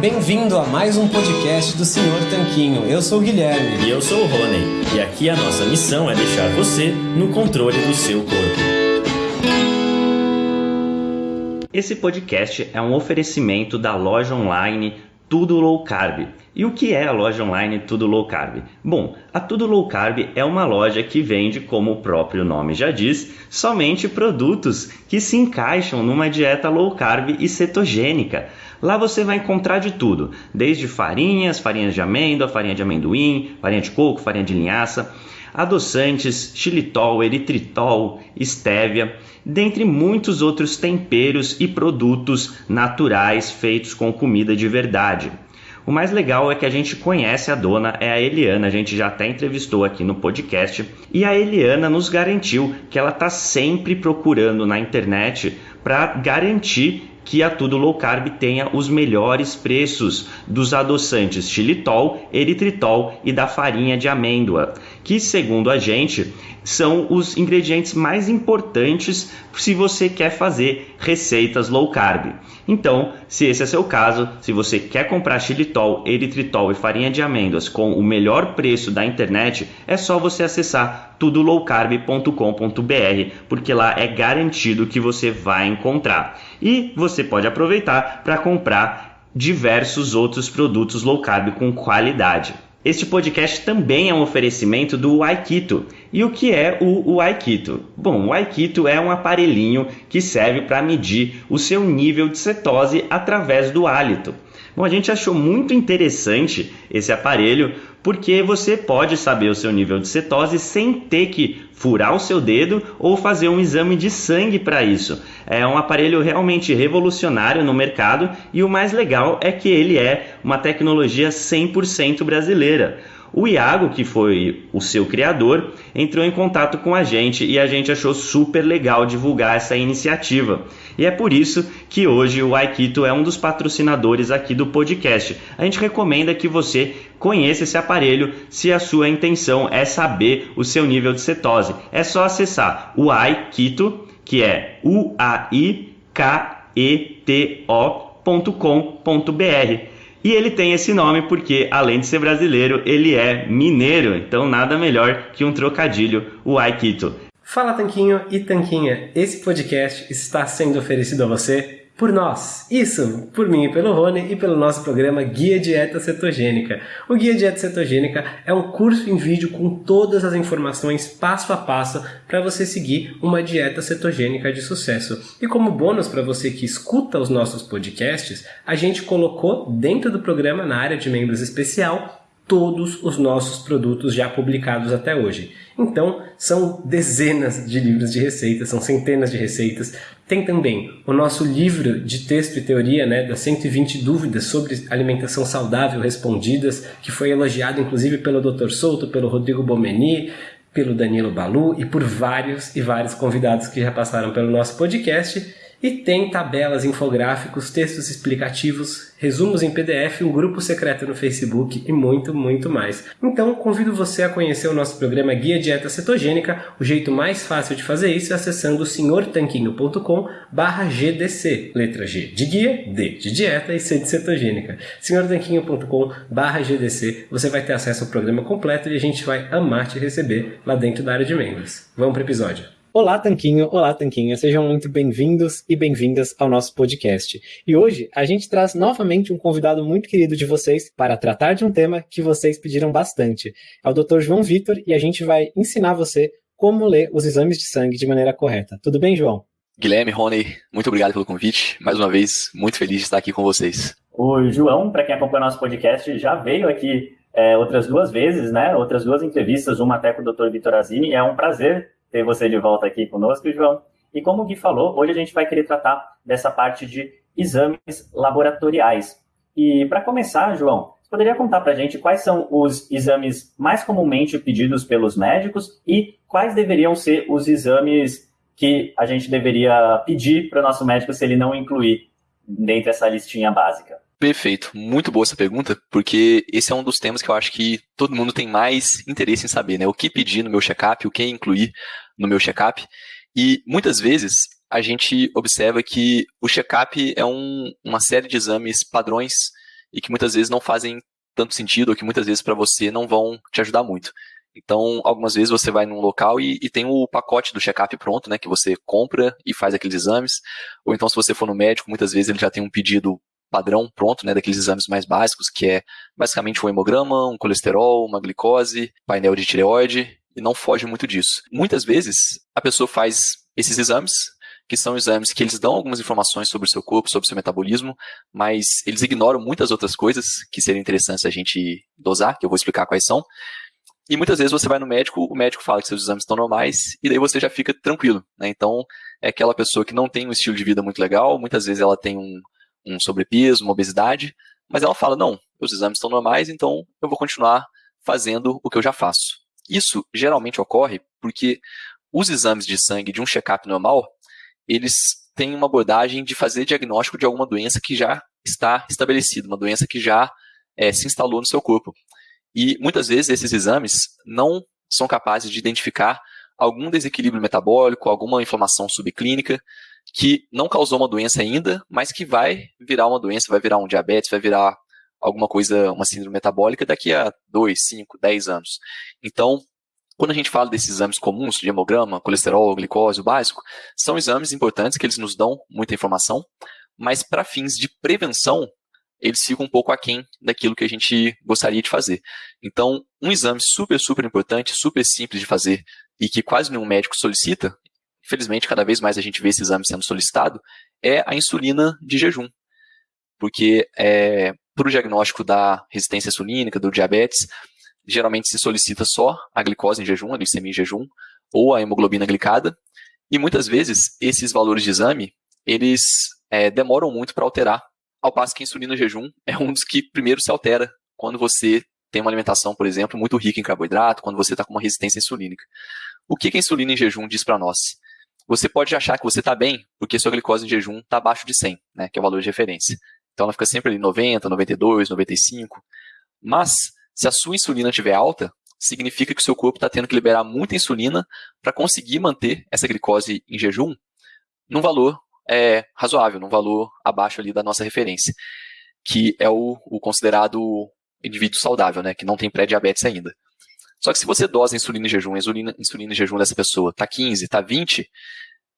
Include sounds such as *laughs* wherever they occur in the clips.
bem-vindo a mais um podcast do Senhor Tanquinho. Eu sou o Guilherme. E eu sou o Rony. E aqui a nossa missão é deixar você no controle do seu corpo. Esse podcast é um oferecimento da loja online Tudo Low Carb. E o que é a loja online Tudo Low Carb? Bom, a Tudo Low Carb é uma loja que vende, como o próprio nome já diz, somente produtos que se encaixam numa dieta low carb e cetogênica. Lá você vai encontrar de tudo, desde farinhas, farinhas de amêndoa, farinha de amendoim, farinha de coco, farinha de linhaça, adoçantes, xilitol, eritritol, estévia, dentre muitos outros temperos e produtos naturais feitos com comida de verdade. O mais legal é que a gente conhece a dona, é a Eliana, a gente já até entrevistou aqui no podcast, e a Eliana nos garantiu que ela está sempre procurando na internet para garantir que a Tudo Low Carb tenha os melhores preços dos adoçantes xilitol, eritritol e da farinha de amêndoa, que segundo a gente são os ingredientes mais importantes se você quer fazer receitas low carb. Então, se esse é seu caso, se você quer comprar xilitol, eritritol e farinha de amêndoas com o melhor preço da internet, é só você acessar tudolowcarb.com.br, porque lá é garantido que você vai encontrar. E você pode aproveitar para comprar diversos outros produtos low carb com qualidade. Este podcast também é um oferecimento do Aikito. E o que é o, Aikito? Bom, o Aikito é um aparelhinho que serve para medir o seu nível de cetose através do hálito. Bom, a gente achou muito interessante esse aparelho porque você pode saber o seu nível de cetose sem ter que furar o seu dedo ou fazer um exame de sangue para isso. É um aparelho realmente revolucionário no mercado e o mais legal é que ele é uma tecnologia 100% brasileira. O Iago, que foi o seu criador, entrou em contato com a gente e a gente achou super legal divulgar essa iniciativa. E é por isso que hoje o Aikito é um dos patrocinadores aqui do podcast. A gente recomenda que você conheça esse aparelho se a sua intenção é saber o seu nível de cetose. É só acessar o Aikito, que é u a i k e t o.com.br e ele tem esse nome porque, além de ser brasileiro, ele é mineiro, então nada melhor que um trocadilho, o Aikito. Fala Tanquinho e Tanquinha, esse podcast está sendo oferecido a você por nós. Isso, por mim e pelo Rony e pelo nosso programa Guia Dieta Cetogênica. O Guia Dieta Cetogênica é um curso em vídeo com todas as informações passo a passo para você seguir uma dieta cetogênica de sucesso. E como bônus para você que escuta os nossos podcasts, a gente colocou dentro do programa na área de membros especial todos os nossos produtos já publicados até hoje. Então, são dezenas de livros de receitas, são centenas de receitas. Tem também o nosso livro de texto e teoria, né, das 120 dúvidas sobre alimentação saudável respondidas, que foi elogiado inclusive pelo Dr. Souto, pelo Rodrigo Bomeni, pelo Danilo Balu e por vários e vários convidados que já passaram pelo nosso podcast. E tem tabelas, infográficos, textos explicativos, resumos em PDF, um grupo secreto no Facebook e muito, muito mais. Então, convido você a conhecer o nosso programa Guia Dieta Cetogênica. O jeito mais fácil de fazer isso é acessando senhortanquinho.com GDC. Letra G de guia, D de dieta e C de cetogênica. senhortanquinho.com GDC. Você vai ter acesso ao programa completo e a gente vai amar te receber lá dentro da área de membros. Vamos para o episódio. Olá, Tanquinho! Olá, Tanquinha! Sejam muito bem-vindos e bem-vindas ao nosso podcast. E hoje a gente traz novamente um convidado muito querido de vocês para tratar de um tema que vocês pediram bastante. É o Dr. João Vitor e a gente vai ensinar você como ler os exames de sangue de maneira correta. Tudo bem, João? Guilherme, Rony, muito obrigado pelo convite. Mais uma vez, muito feliz de estar aqui com vocês. O João, para quem acompanha nosso podcast, já veio aqui é, outras duas vezes, né? Outras duas entrevistas, uma até com o Dr. Vitor Azini. É um prazer ter você de volta aqui conosco, João. E como o Gui falou, hoje a gente vai querer tratar dessa parte de exames laboratoriais. E para começar, João, poderia contar para a gente quais são os exames mais comumente pedidos pelos médicos e quais deveriam ser os exames que a gente deveria pedir para o nosso médico se ele não incluir dentro dessa listinha básica? Perfeito, muito boa essa pergunta, porque esse é um dos temas que eu acho que todo mundo tem mais interesse em saber, né? O que pedir no meu check-up, o que incluir no meu check-up. E muitas vezes a gente observa que o check-up é um, uma série de exames padrões e que muitas vezes não fazem tanto sentido ou que muitas vezes para você não vão te ajudar muito. Então, algumas vezes você vai num local e, e tem o pacote do check-up pronto, né, que você compra e faz aqueles exames. Ou então, se você for no médico, muitas vezes ele já tem um pedido padrão pronto, né, daqueles exames mais básicos, que é basicamente um hemograma, um colesterol, uma glicose, painel de tireoide, e não foge muito disso. Muitas vezes, a pessoa faz esses exames, que são exames que eles dão algumas informações sobre o seu corpo, sobre o seu metabolismo, mas eles ignoram muitas outras coisas que seriam interessantes a gente dosar, que eu vou explicar quais são. E muitas vezes você vai no médico, o médico fala que seus exames estão normais, e daí você já fica tranquilo. Né? Então, é aquela pessoa que não tem um estilo de vida muito legal, muitas vezes ela tem um, um sobrepeso, uma obesidade, mas ela fala: não, os exames estão normais, então eu vou continuar fazendo o que eu já faço. Isso geralmente ocorre porque os exames de sangue de um check-up normal, eles têm uma abordagem de fazer diagnóstico de alguma doença que já está estabelecida, uma doença que já é, se instalou no seu corpo. E muitas vezes esses exames não são capazes de identificar algum desequilíbrio metabólico, alguma inflamação subclínica, que não causou uma doença ainda, mas que vai virar uma doença, vai virar um diabetes, vai virar alguma coisa, uma síndrome metabólica daqui a 2, 5, 10 anos. Então, quando a gente fala desses exames comuns, de hemograma, colesterol, glicose, o básico, são exames importantes que eles nos dão muita informação, mas para fins de prevenção, eles ficam um pouco aquém daquilo que a gente gostaria de fazer. Então, um exame super, super importante, super simples de fazer e que quase nenhum médico solicita, infelizmente, cada vez mais a gente vê esse exame sendo solicitado, é a insulina de jejum. Porque é, para o diagnóstico da resistência insulínica, do diabetes, geralmente se solicita só a glicose em jejum, a glicemia em jejum, ou a hemoglobina glicada, e muitas vezes esses valores de exame, eles é, demoram muito para alterar, ao passo que a insulina em jejum é um dos que primeiro se altera quando você tem uma alimentação, por exemplo, muito rica em carboidrato, quando você está com uma resistência insulínica. O que, que a insulina em jejum diz para nós? Você pode achar que você está bem porque sua glicose em jejum está abaixo de 100, né, que é o valor de referência. Então ela fica sempre ali 90, 92, 95. Mas, se a sua insulina estiver alta, significa que o seu corpo está tendo que liberar muita insulina para conseguir manter essa glicose em jejum num valor é, razoável, num valor abaixo ali da nossa referência, que é o, o considerado indivíduo saudável, né, que não tem pré-diabetes ainda. Só que se você dosa insulina em jejum, insulina, insulina em jejum dessa pessoa está 15, está 20,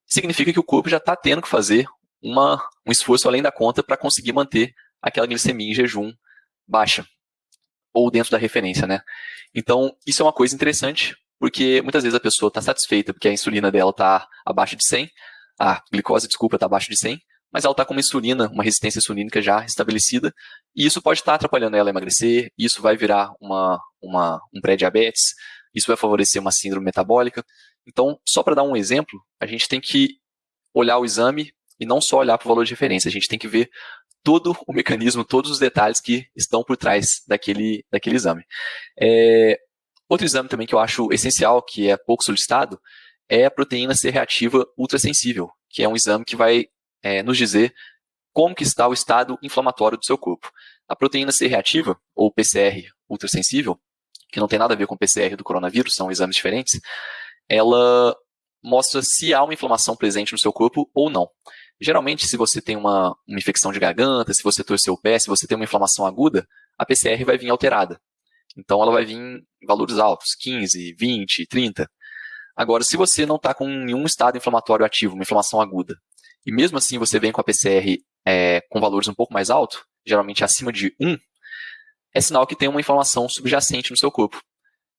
significa que o corpo já está tendo que fazer uma, um esforço além da conta para conseguir manter aquela glicemia em jejum baixa. Ou dentro da referência, né? Então, isso é uma coisa interessante, porque muitas vezes a pessoa está satisfeita porque a insulina dela está abaixo de 100, a glicose, desculpa, está abaixo de 100, mas ela está com uma insulina, uma resistência insulínica já estabelecida, e isso pode estar tá atrapalhando ela a emagrecer, isso vai virar uma, uma, um pré-diabetes, isso vai favorecer uma síndrome metabólica. Então, só para dar um exemplo, a gente tem que olhar o exame e não só olhar para o valor de referência, a gente tem que ver todo o mecanismo, todos os detalhes que estão por trás daquele, daquele exame. É, outro exame também que eu acho essencial, que é pouco solicitado, é a proteína C reativa ultrassensível, que é um exame que vai é, nos dizer como que está o estado inflamatório do seu corpo. A proteína C reativa, ou PCR ultrassensível, que não tem nada a ver com o PCR do coronavírus, são exames diferentes, ela mostra se há uma inflamação presente no seu corpo ou não. Geralmente, se você tem uma, uma infecção de garganta, se você torceu o pé, se você tem uma inflamação aguda, a PCR vai vir alterada. Então, ela vai vir em valores altos, 15, 20, 30. Agora, se você não está com nenhum estado inflamatório ativo, uma inflamação aguda, e mesmo assim você vem com a PCR é, com valores um pouco mais altos, geralmente acima de 1, é sinal que tem uma inflamação subjacente no seu corpo.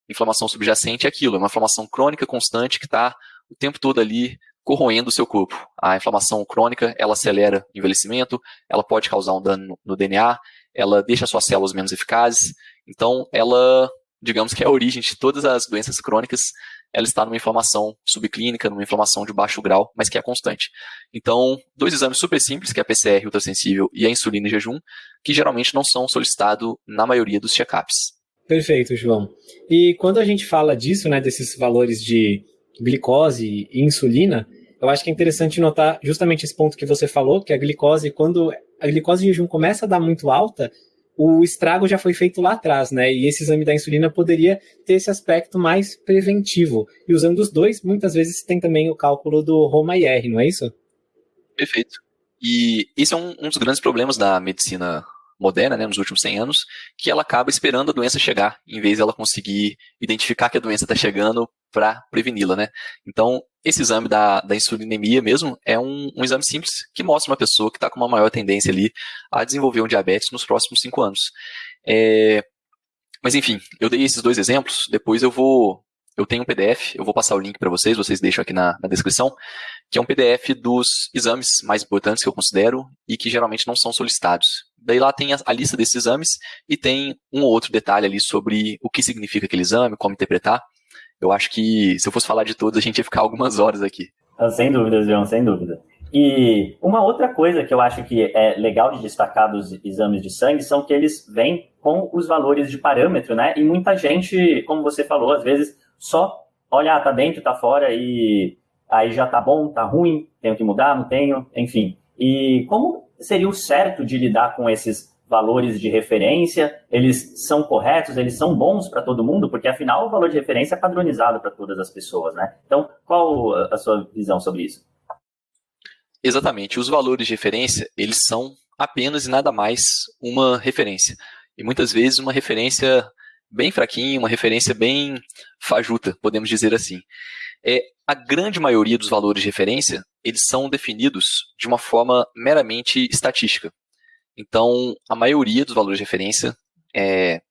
Inflamação subjacente é aquilo, é uma inflamação crônica constante que está o tempo todo ali corroendo o seu corpo. A inflamação crônica, ela acelera o envelhecimento, ela pode causar um dano no DNA, ela deixa suas células menos eficazes. Então, ela, digamos que é a origem de todas as doenças crônicas ela está numa inflamação subclínica, numa inflamação de baixo grau, mas que é constante. Então, dois exames super simples, que é a PCR ultrassensível e a insulina em jejum, que geralmente não são solicitados na maioria dos check-ups. Perfeito, João. E quando a gente fala disso, né, desses valores de glicose e insulina, eu acho que é interessante notar justamente esse ponto que você falou, que a glicose, quando a glicose em jejum começa a dar muito alta, o estrago já foi feito lá atrás, né? E esse exame da insulina poderia ter esse aspecto mais preventivo. E usando os dois, muitas vezes tem também o cálculo do Roma-IR, não é isso? Perfeito. E esse é um, um, dos grandes problemas da medicina moderna, né, nos últimos 100 anos, que ela acaba esperando a doença chegar, em vez de ela conseguir identificar que a doença está chegando para preveni-la, né? Então, esse exame da, da insulinemia mesmo é um, um exame simples que mostra uma pessoa que está com uma maior tendência ali a desenvolver um diabetes nos próximos 5 anos. É, mas enfim, eu dei esses dois exemplos, depois eu vou eu tenho um PDF, eu vou passar o link para vocês, vocês deixam aqui na, na, descrição, que é um PDF dos exames mais importantes que eu considero e que geralmente não são solicitados. Daí lá tem a, a lista desses exames e tem um ou outro detalhe ali sobre o que significa aquele exame, como interpretar. Eu acho que se eu fosse falar de todos, a gente ia ficar algumas horas aqui. Ah, sem dúvida, João, sem dúvida. E uma outra coisa que eu acho que é legal de destacar dos exames de sangue são que eles vêm com os valores de parâmetro, né? E muita gente, como você falou, às vezes só olha, ah, tá dentro, tá fora e aí já tá bom, tá ruim, tenho que mudar, não tenho, enfim. E como seria o certo de lidar com esses valores de referência? Eles são corretos, eles são bons para todo mundo, porque afinal o valor de referência é padronizado para todas as pessoas, né? Então, qual a sua visão sobre isso? Exatamente. Os valores de referência, eles são apenas e nada mais uma referência. E muitas vezes uma referência bem fraquinha, uma referência bem fajuta, podemos dizer assim. É, a grande maioria dos valores de referência, eles são definidos de uma forma meramente estatística. Então, a maioria dos valores de referência, é,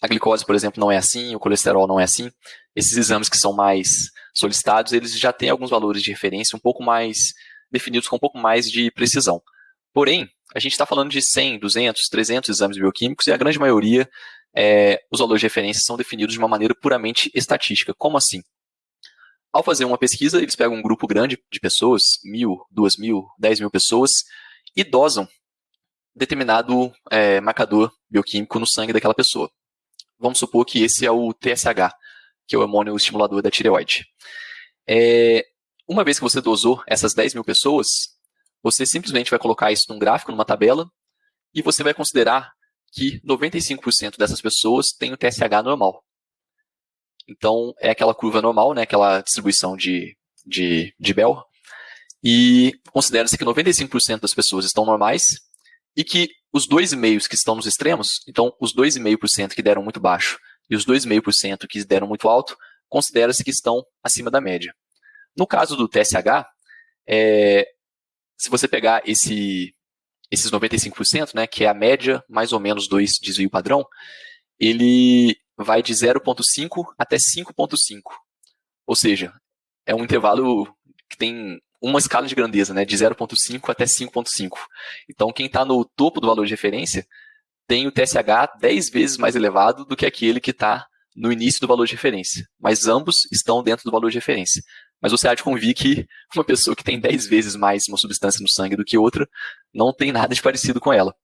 a glicose, por exemplo, não é assim, o colesterol não é assim. Esses exames que são mais solicitados, eles já têm alguns valores de referência um pouco mais definidos com um pouco mais de precisão. Porém, a gente está falando de 100, 200, 300 exames bioquímicos e a grande maioria, é, os valores de referência são definidos de uma maneira puramente estatística. Como assim? Ao fazer uma pesquisa, eles pegam um grupo grande de pessoas, mil, duas mil, dez mil pessoas, e dosam determinado é, marcador bioquímico no sangue daquela pessoa. Vamos supor que esse é o TSH, que é o hormônio estimulador da tireoide. É, uma vez que você dosou essas 10 mil pessoas, você simplesmente vai colocar isso num gráfico, numa tabela, e você vai considerar que 95% dessas pessoas têm o TSH normal. Então, é aquela curva normal, né, aquela distribuição de, de, de Bell, e considera-se que 95% das pessoas estão normais e que os 2,5% que estão nos extremos, então os 2,5% que deram muito baixo e os 2,5% que deram muito alto, considera-se que estão acima da média. No caso do TSH, é, se você pegar esse, esses 95%, né, que é a média mais ou menos do desvio padrão, ele vai de 0,5 até 5,5. Ou seja, é um intervalo que tem uma escala de grandeza, né, de 0,5 até 5,5. Então, quem está no topo do valor de referência tem o TSH 10 vezes mais elevado do que aquele que está no início do valor de referência. Mas ambos estão dentro do valor de referência. Mas você há de convir que uma pessoa que tem 10 vezes mais uma substância no sangue do que outra não tem nada de parecido com ela.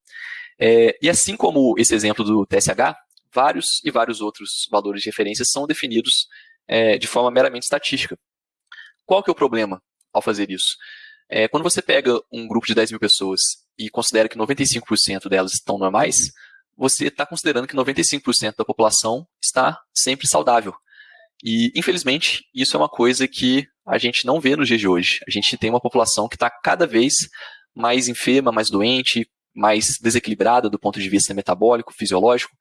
É, e assim como esse exemplo do TSH, vários e vários outros valores de referência são definidos é, de forma meramente estatística. Qual que é o problema ao fazer isso? É, quando você pega um grupo de 10 mil pessoas e considera que 95% delas estão normais, você está considerando que 95% da população está sempre saudável. E, infelizmente, isso é uma coisa que a gente não vê nos dias de hoje. A gente tem uma população que está cada vez mais enferma, mais doente, mais desequilibrada do ponto de vista metabólico, fisiológico.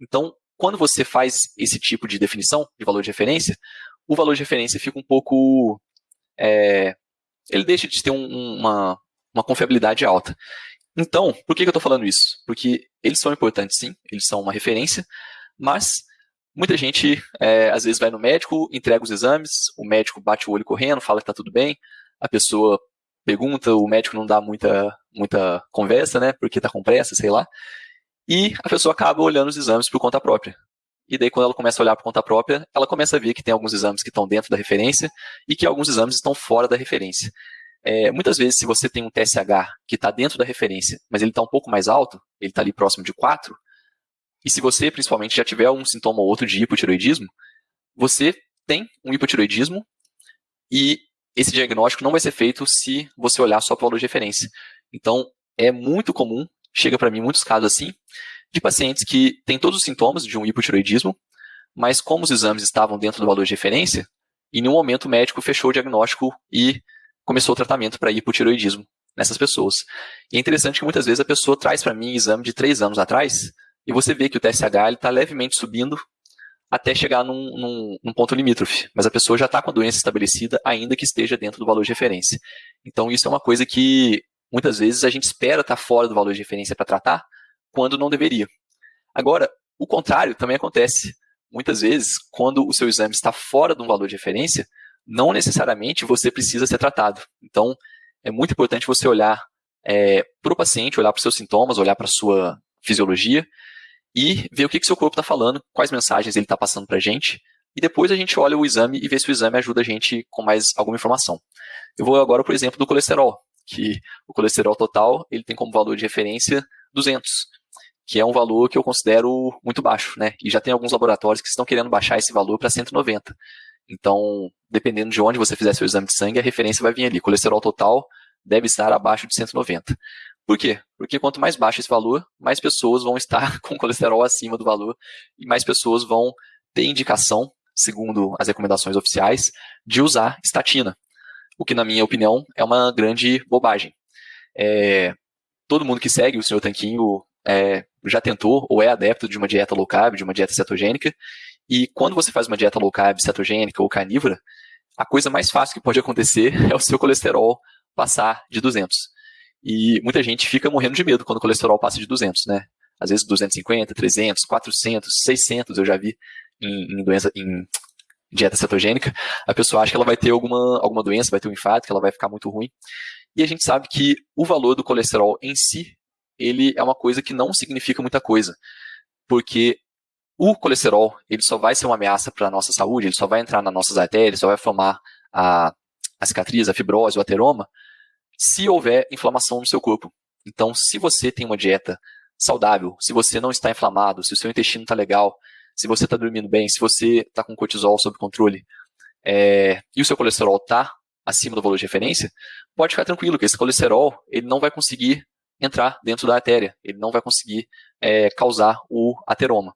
Então, quando você faz esse tipo de definição de valor de referência, o valor de referência fica um pouco. É, ele deixa de ter um, uma, uma confiabilidade alta. Então, por que, eu estou falando isso? Porque eles são importantes, sim, eles são uma referência, mas Muita gente, é, às vezes, vai no médico, entrega os exames, o médico bate o olho correndo, fala que está tudo bem, a pessoa pergunta, o médico não dá muita, muita conversa, né, porque está com pressa, sei lá, e a pessoa acaba olhando os exames por conta própria. E daí, quando ela começa a olhar por conta própria, ela começa a ver que tem alguns exames que estão dentro da referência e que alguns exames estão fora da referência. É, muitas vezes, se você tem um TSH que está dentro da referência, mas ele está um pouco mais alto, ele está ali próximo de 4, e se você, principalmente, já tiver um sintoma ou outro de hipotiroidismo, você tem um hipotiroidismo e esse diagnóstico não vai ser feito se você olhar só para o valor de referência. Então, é muito comum, chega para mim muitos casos assim, de pacientes que têm todos os sintomas de um hipotiroidismo, mas como os exames estavam dentro do valor de referência, em nenhum momento o médico fechou o diagnóstico e começou o tratamento para hipotiroidismo. nessas pessoas. E é interessante que muitas vezes a pessoa traz para mim exame de três anos atrás e você vê que o TSH está levemente subindo até chegar num, num, num, ponto limítrofe, mas a pessoa já está com a doença estabelecida, ainda que esteja dentro do valor de referência. Então, isso é uma coisa que muitas vezes a gente espera estar tá fora do valor de referência para tratar, quando não deveria. Agora, o contrário também acontece. Muitas vezes, quando o seu exame está fora de um valor de referência, não necessariamente você precisa ser tratado. Então, é muito importante você olhar é, para o paciente, olhar para os seus sintomas, olhar para a sua fisiologia e ver o que, que seu corpo está falando, quais mensagens ele está passando para a gente, e depois a gente olha o exame e vê se o exame ajuda a gente com mais alguma informação. Eu vou agora, por exemplo, do colesterol, que o colesterol total ele tem como valor de referência 200, que é um valor que eu considero muito baixo, né? E já tem alguns laboratórios que estão querendo baixar esse valor para 190. Então, dependendo de onde você fizer seu exame de sangue, a referência vai vir ali. Colesterol total deve estar abaixo de 190. Por quê? Porque quanto mais baixo esse valor, mais pessoas vão estar *laughs* com colesterol acima do valor e mais pessoas vão ter indicação, segundo as recomendações oficiais, de usar estatina. O que, na minha opinião, é uma grande bobagem. É, todo mundo que segue o Sr. Tanquinho é, já tentou ou é adepto de uma dieta low carb, de uma dieta cetogênica, e quando você faz uma dieta low carb, cetogênica ou carnívora, a coisa mais fácil que pode acontecer *laughs* é o seu colesterol passar de 200. E muita gente fica morrendo de medo quando o colesterol passa de 200, né? Às vezes 250, 300, 400, 600 eu já vi em, em doença, em dieta cetogênica. A pessoa acha que ela vai ter alguma, alguma doença, vai ter um infarto, que ela vai ficar muito ruim. E a gente sabe que o valor do colesterol em si, ele é uma coisa que não significa muita coisa. Porque o colesterol, ele só vai ser uma ameaça para a nossa saúde, ele só vai entrar nas nossas artérias, só vai formar a, a cicatriz, a fibrose, o ateroma, se houver inflamação no seu corpo. Então, se você tem uma dieta saudável, se você não está inflamado, se o seu intestino está legal, se você está dormindo bem, se você está com cortisol sob controle é, e o seu colesterol está acima do valor de referência, pode ficar tranquilo que esse colesterol ele não vai conseguir entrar dentro da artéria, ele não vai conseguir é, causar o ateroma.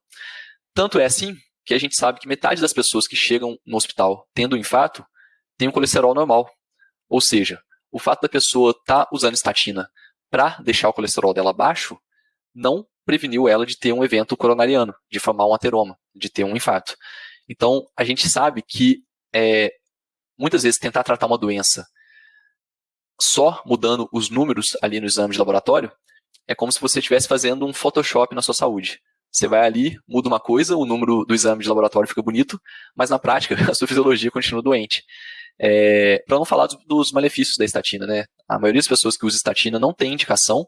Tanto é assim que a gente sabe que metade das pessoas que chegam no hospital tendo um infarto tem um colesterol normal. Ou seja, o fato da pessoa estar tá usando estatina para deixar o colesterol dela baixo não preveniu ela de ter um evento coronariano, de formar um ateroma, de ter um infarto. Então, a gente sabe que é, muitas vezes tentar tratar uma doença só mudando os números ali no exame de laboratório é como se você estivesse fazendo um Photoshop na sua saúde. Você vai ali, muda uma coisa, o número do exame de laboratório fica bonito, mas na prática *laughs* a sua fisiologia continua doente. É, para não falar dos, malefícios da estatina, né? A maioria das pessoas que usa estatina não tem indicação,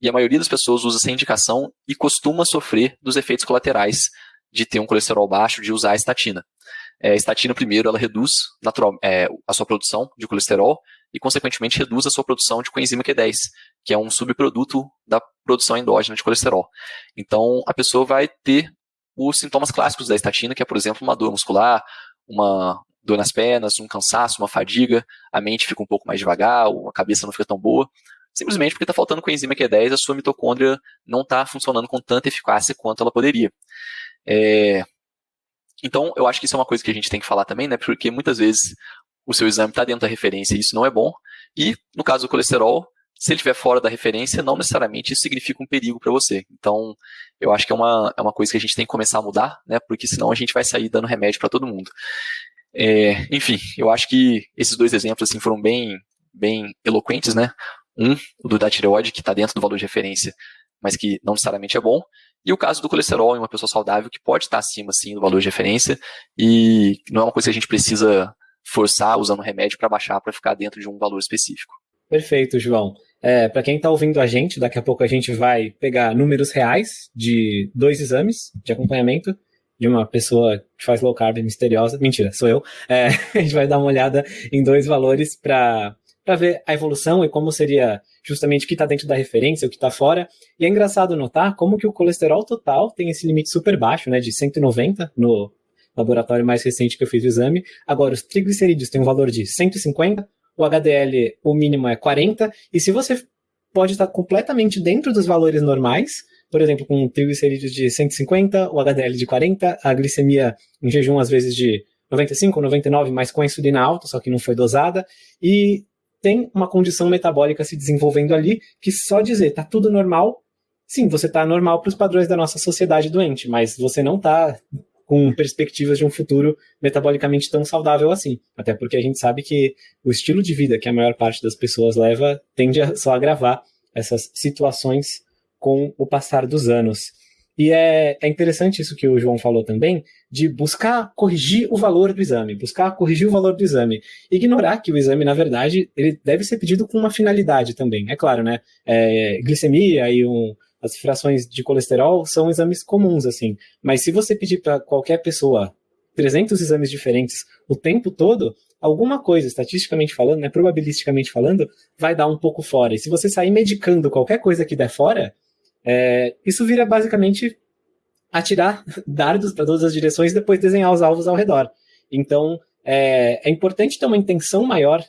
e a maioria das pessoas usa sem indicação e costuma sofrer dos efeitos colaterais de ter um colesterol baixo, de usar a estatina. É, a estatina, primeiro, ela reduz natural, é, a sua produção de colesterol e, consequentemente, reduz a sua produção de coenzima Q10, que é um subproduto da produção endógena de colesterol. Então, a pessoa vai ter os sintomas clássicos da estatina, que é, por exemplo, uma dor muscular, uma, dor nas pernas, um cansaço, uma fadiga, a mente fica um pouco mais devagar, a cabeça não fica tão boa, simplesmente porque está faltando coenzima Q10, a sua mitocôndria não está funcionando com tanta eficácia quanto ela poderia. É... Então, eu acho que isso é uma coisa que a gente tem que falar também, né? Porque muitas vezes o seu exame está dentro da referência e isso não é bom. E, no caso do colesterol, se ele estiver fora da referência, não necessariamente isso significa um perigo para você. Então, eu acho que é uma, é uma coisa que a gente tem que começar a mudar, né? Porque senão a gente vai sair dando remédio para todo mundo. É, enfim, eu acho que esses dois exemplos assim, foram bem, bem eloquentes, né? Um, o do da tireoide, que está dentro do valor de referência, mas que não necessariamente é bom. E o caso do colesterol em uma pessoa saudável, que pode estar acima, sim, do valor de referência, e não é uma coisa que a gente precisa forçar usando remédio para baixar, para ficar dentro de um valor específico. Perfeito, João. É, para quem está ouvindo a gente, daqui a pouco a gente vai pegar números reais de dois exames de acompanhamento de uma pessoa que faz low carb misteriosa. Mentira, sou eu. É, *laughs* a gente vai dar uma olhada em dois valores para ver a evolução e como seria justamente o que está dentro da referência, o que está fora. E é engraçado notar como que o colesterol total tem esse limite super baixo, né, de 190 no laboratório mais recente que eu fiz o exame. Agora, os triglicerídeos têm um valor de 150, o HDL, o mínimo é 40, e se você pode estar completamente dentro dos valores normais, por exemplo, com triglicerídeos de 150, o HDL de 40, a glicemia em jejum às vezes de 95 ou 99, mas com a insulina alta, só que não foi dosada, e tem uma condição metabólica se desenvolvendo ali que só dizer tá tudo normal, sim, você tá normal para os padrões da nossa sociedade doente, mas você não tá com perspectivas de um futuro metabolicamente tão saudável assim. Até porque a gente sabe que o estilo de vida que a maior parte das pessoas leva tende a só agravar essas situações com o passar dos anos. E é, é interessante isso que o João falou também, de buscar corrigir o valor do exame, buscar corrigir o valor do exame. Ignorar que o exame, na verdade, ele deve ser pedido com uma finalidade também. É claro, né? É, glicemia e um, as frações de colesterol são exames comuns, assim. Mas se você pedir para qualquer pessoa 300 exames diferentes o tempo todo, alguma coisa, estatisticamente falando, né, probabilisticamente falando, vai dar um pouco fora. E se você sair medicando qualquer coisa que der fora, é, isso vira basicamente atirar *laughs* dardos para todas as direções e depois desenhar os alvos ao redor. Então, é, é importante ter uma intenção maior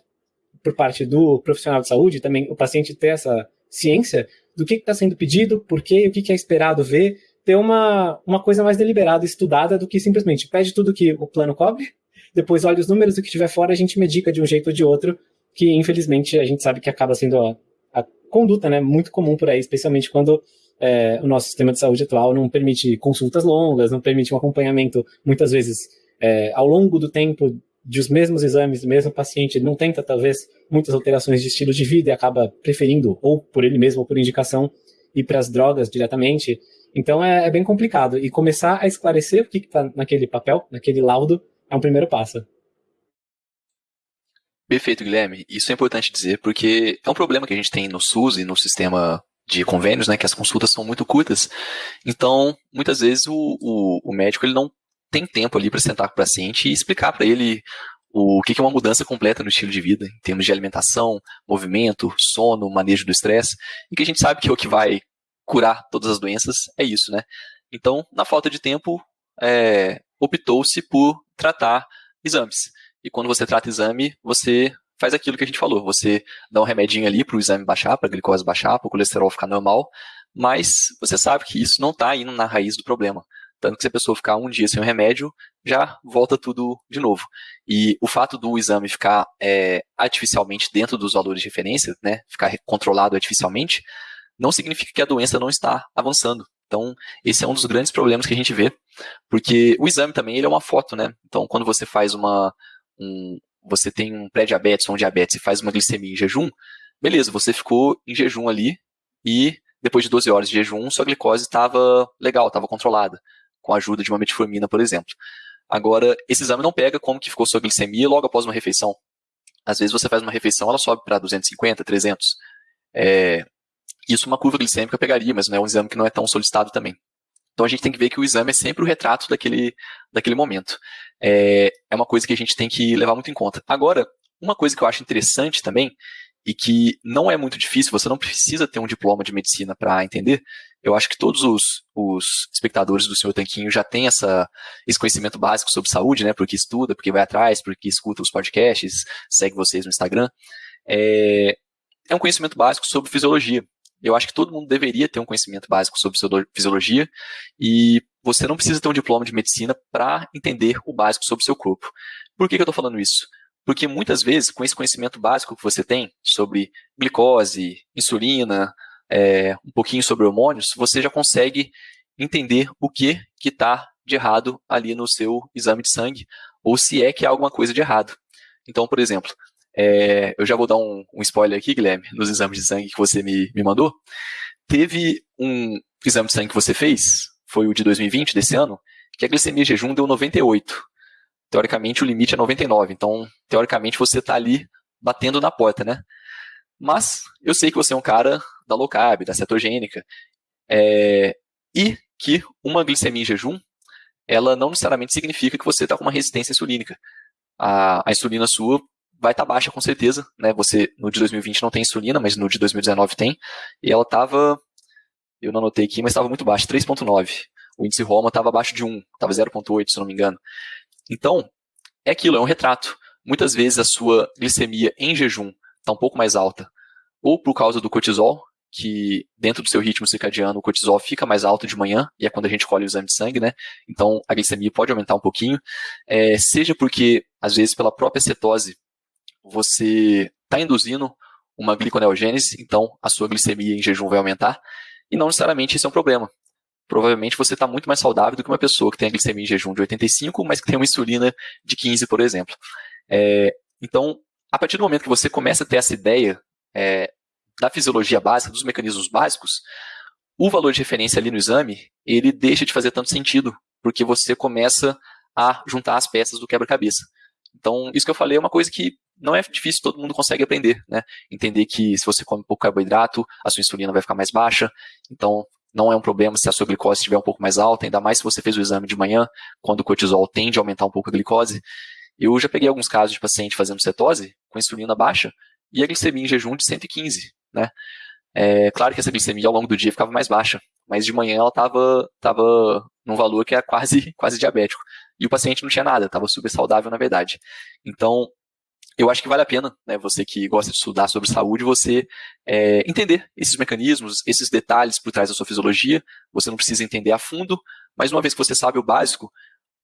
por parte do profissional de saúde, também o paciente ter essa ciência do que está sendo pedido, por quê, o que, que é esperado ver, ter uma, uma coisa mais deliberada, estudada, do que simplesmente pede tudo que o plano cobre, depois olha os números, o que tiver fora a gente medica de um jeito ou de outro, que infelizmente a gente sabe que acaba sendo a, a conduta né, muito comum por aí, especialmente quando é, o nosso sistema de saúde atual não permite consultas longas, não permite um acompanhamento, muitas vezes, é, ao longo do tempo de os mesmos exames, mesmo paciente não tenta, talvez, muitas alterações de estilo de vida e acaba preferindo, ou por ele mesmo, ou por indicação, ir para as drogas diretamente. Então é, é, bem complicado. E começar a esclarecer o que está naquele papel, naquele laudo, é um primeiro passo. Perfeito, Guilherme. Isso é importante dizer, porque é um problema que a gente tem no SUS e no sistema de convênios, né, que as consultas são muito curtas. Então, muitas vezes o, o, o médico ele não tem tempo ali para sentar com o paciente e explicar para ele o que é uma mudança completa no estilo de vida, em termos de alimentação, movimento, sono, manejo do estresse, e que a gente sabe que o que vai curar todas as doenças é isso, né? Então, na falta de tempo, é, optou-se por tratar exames. E quando você trata exame, você faz aquilo que a gente falou. Você dá um remedinho ali para o exame baixar, para a glicose baixar, para o colesterol ficar normal, mas você sabe que isso não está indo na raiz do problema. Tanto que se a pessoa ficar um dia sem o remédio, já volta tudo de novo. E o fato do exame ficar é, artificialmente dentro dos valores de referência, né, ficar controlado artificialmente, não significa que a doença não está avançando. Então, esse é um dos grandes problemas que a gente vê, porque o exame também ele é uma foto, né? Então, quando você faz uma, um, você tem um pré-diabetes ou um diabetes e faz uma glicemia em jejum, beleza, você ficou em jejum ali e depois de 12 horas de jejum, sua glicose estava legal, estava controlada, com a ajuda de uma metformina, por exemplo. Agora, esse exame não pega como que ficou sua glicemia logo após uma refeição. Às vezes você faz uma refeição, ela sobe para 250, 300. É, isso uma curva glicêmica pegaria, mas não é um exame que não é tão solicitado também. Então a gente tem que ver que o exame é sempre o retrato daquele, daquele momento. É, é uma coisa que a gente tem que levar muito em conta. Agora, uma coisa que eu acho interessante também, e que não é muito difícil, você não precisa ter um diploma de medicina para entender. Eu acho que todos os, os espectadores do Senhor Tanquinho já têm essa, esse conhecimento básico sobre saúde, né? Porque estuda, porque vai atrás, porque escuta os podcasts, segue vocês no Instagram. É, é um conhecimento básico sobre fisiologia. Eu acho que todo mundo deveria ter um conhecimento básico sobre fisiologia e você não precisa ter um diploma de medicina para entender o básico sobre seu corpo. Por que, que eu estou falando isso? Porque muitas vezes, com esse conhecimento básico que você tem sobre glicose, insulina, é, um pouquinho sobre hormônios, você já consegue entender o que está de errado ali no seu exame de sangue, ou se é que há alguma coisa de errado. Então, por exemplo, é, eu já vou dar um, um, spoiler aqui, Guilherme, nos exames de sangue que você me, me mandou. Teve um exame de sangue que você fez, foi o de 2020, desse ano, que a glicemia jejum deu 98. Teoricamente, o limite é 99. Então, teoricamente, você está ali batendo na porta, né? Mas eu sei que você é um cara da low carb, da cetogênica, é, e que uma glicemia em jejum, ela não necessariamente significa que você está com uma resistência insulínica. A, a insulina sua vai estar tá baixa com certeza, né? Você no de 2020 não tem insulina, mas no de 2019 tem. E ela estava, eu não anotei aqui, mas estava muito baixa, 3.9. O índice Roma estava abaixo de 1, estava 0.8, se não me engano. Então, é aquilo, é um retrato. Muitas vezes a sua glicemia em jejum está um pouco mais alta, ou por causa do cortisol, que dentro do seu ritmo circadiano o cortisol fica mais alto de manhã, e é quando a gente colhe o exame de sangue, né? Então a glicemia pode aumentar um pouquinho, é, seja porque, às vezes, pela própria cetose, você está induzindo uma gliconeogênese, então a sua glicemia em jejum vai aumentar, e não necessariamente isso é um problema. Provavelmente você está muito mais saudável do que uma pessoa que tem a glicemia em jejum de 85, mas que tem uma insulina de 15, por exemplo. É, então, a partir do momento que você começa a ter essa ideia é, da fisiologia básica, dos mecanismos básicos, o valor de referência ali no exame, ele deixa de fazer tanto sentido, porque você começa a juntar as peças do quebra-cabeça. Então, isso que eu falei é uma coisa que não é difícil, todo mundo consegue aprender, né? Entender que se você come pouco carboidrato, a sua insulina vai ficar mais baixa, então não é um problema se a sua glicose estiver um pouco mais alta, ainda mais se você fez o exame de manhã, quando o cortisol tende a aumentar um pouco a glicose. Eu já peguei alguns casos de paciente fazendo cetose, com insulina baixa, e a glicemia em jejum de 115, né? É, claro que essa glicemia ao longo do dia ficava mais baixa, mas de manhã ela estava tava num valor que é quase, quase diabético. E o paciente não tinha nada, estava super saudável na verdade. Então, eu acho que vale a pena, né, você que gosta de estudar sobre saúde, você é, entender esses mecanismos, esses detalhes por trás da sua fisiologia. Você não precisa entender a fundo, mas uma vez que você sabe o básico,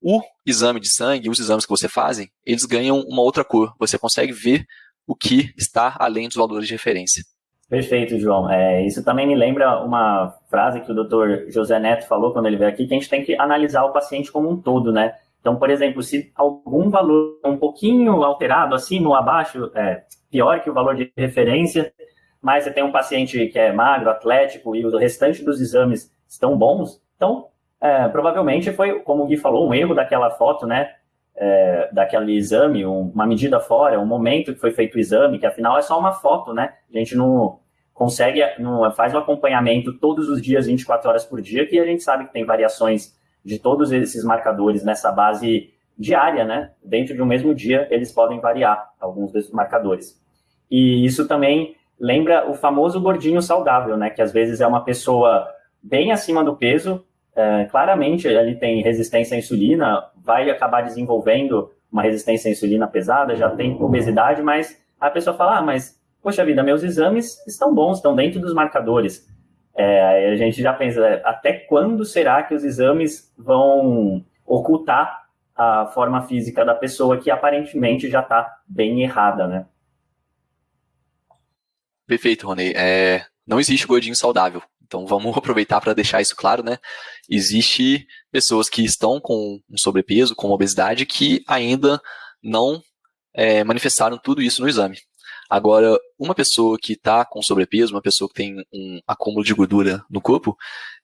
o exame de sangue, os exames que você fazem, eles ganham uma outra cor. Você consegue ver o que está além dos valores de referência. Perfeito, João. É, isso também me lembra uma frase que o Dr. José Neto falou quando ele veio aqui, que a gente tem que analisar o paciente como um todo, né? Então, por exemplo, se algum valor um pouquinho alterado, acima ou abaixo, é pior que o valor de referência, mas você tem um paciente que é magro, atlético e o restante dos exames estão bons, então é, provavelmente foi, como o Gui falou, um erro daquela foto, né? É, daquele exame, um, uma medida fora, um momento que foi feito o exame, que afinal é só uma foto, né? A gente não consegue, não faz o um acompanhamento todos os dias, 24 horas por dia, que a gente sabe que tem variações de todos esses marcadores nessa base diária, né? Dentro de um mesmo dia, eles podem variar alguns desses marcadores. E isso também lembra o famoso gordinho saudável, né? Que às vezes é uma pessoa bem acima do peso, é, claramente ele tem resistência à insulina, vai acabar desenvolvendo uma resistência à insulina pesada, já tem obesidade, mas a pessoa fala, ah, mas, poxa vida, meus exames estão bons, estão dentro dos marcadores. É, a gente já pensa, é, até quando será que os exames vão ocultar a forma física da pessoa que aparentemente já está bem errada, né? Perfeito, Rony. É, não existe gordinho saudável. Então vamos *laughs* aproveitar para deixar isso claro, né? Existe pessoas que estão com um sobrepeso, com obesidade, que ainda não é, manifestaram tudo isso no exame. Agora, uma pessoa que está com sobrepeso, uma pessoa que tem um acúmulo de gordura no corpo,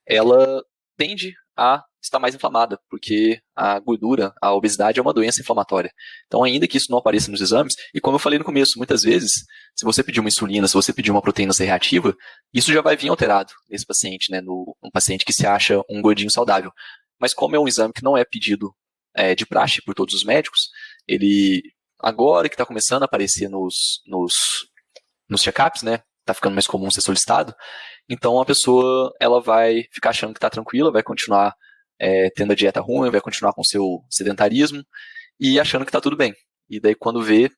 ela tende a estar mais inflamada, porque a gordura, a obesidade é uma doença inflamatória. Então, ainda que isso não apareça nos exames, e como eu falei no começo, muitas vezes, se você pedir uma insulina, se você pedir uma proteína C reativa, isso já vai vir alterado nesse paciente, né, no um paciente que se acha um gordinho saudável. Mas como é um exame que não é pedido é, de praxe por todos os médicos, ele agora que está começando a aparecer nos, nos, nos check-ups, né? Está ficando mais comum ser solicitado. Então a pessoa ela vai ficar achando que está tranquila, vai continuar é, tendo a dieta ruim, vai continuar com o seu sedentarismo e achando que está tudo bem. E daí quando vê,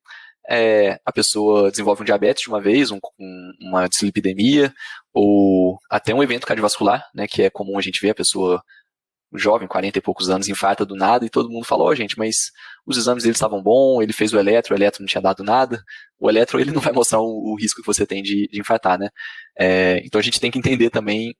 é, a pessoa desenvolve um diabetes de uma vez, um, um, uma dislipidemia, ou até um evento cardiovascular, né, que é comum a gente ver a pessoa jovem, 40 e poucos anos, infarta do nada, e todo mundo falou, oh, gente, mas os exames dele estavam bons, ele fez o eletro, o eletro não tinha dado nada. O eletro, ele não vai mostrar o, o risco que você tem de, de infartar, né? É, então a gente tem que entender também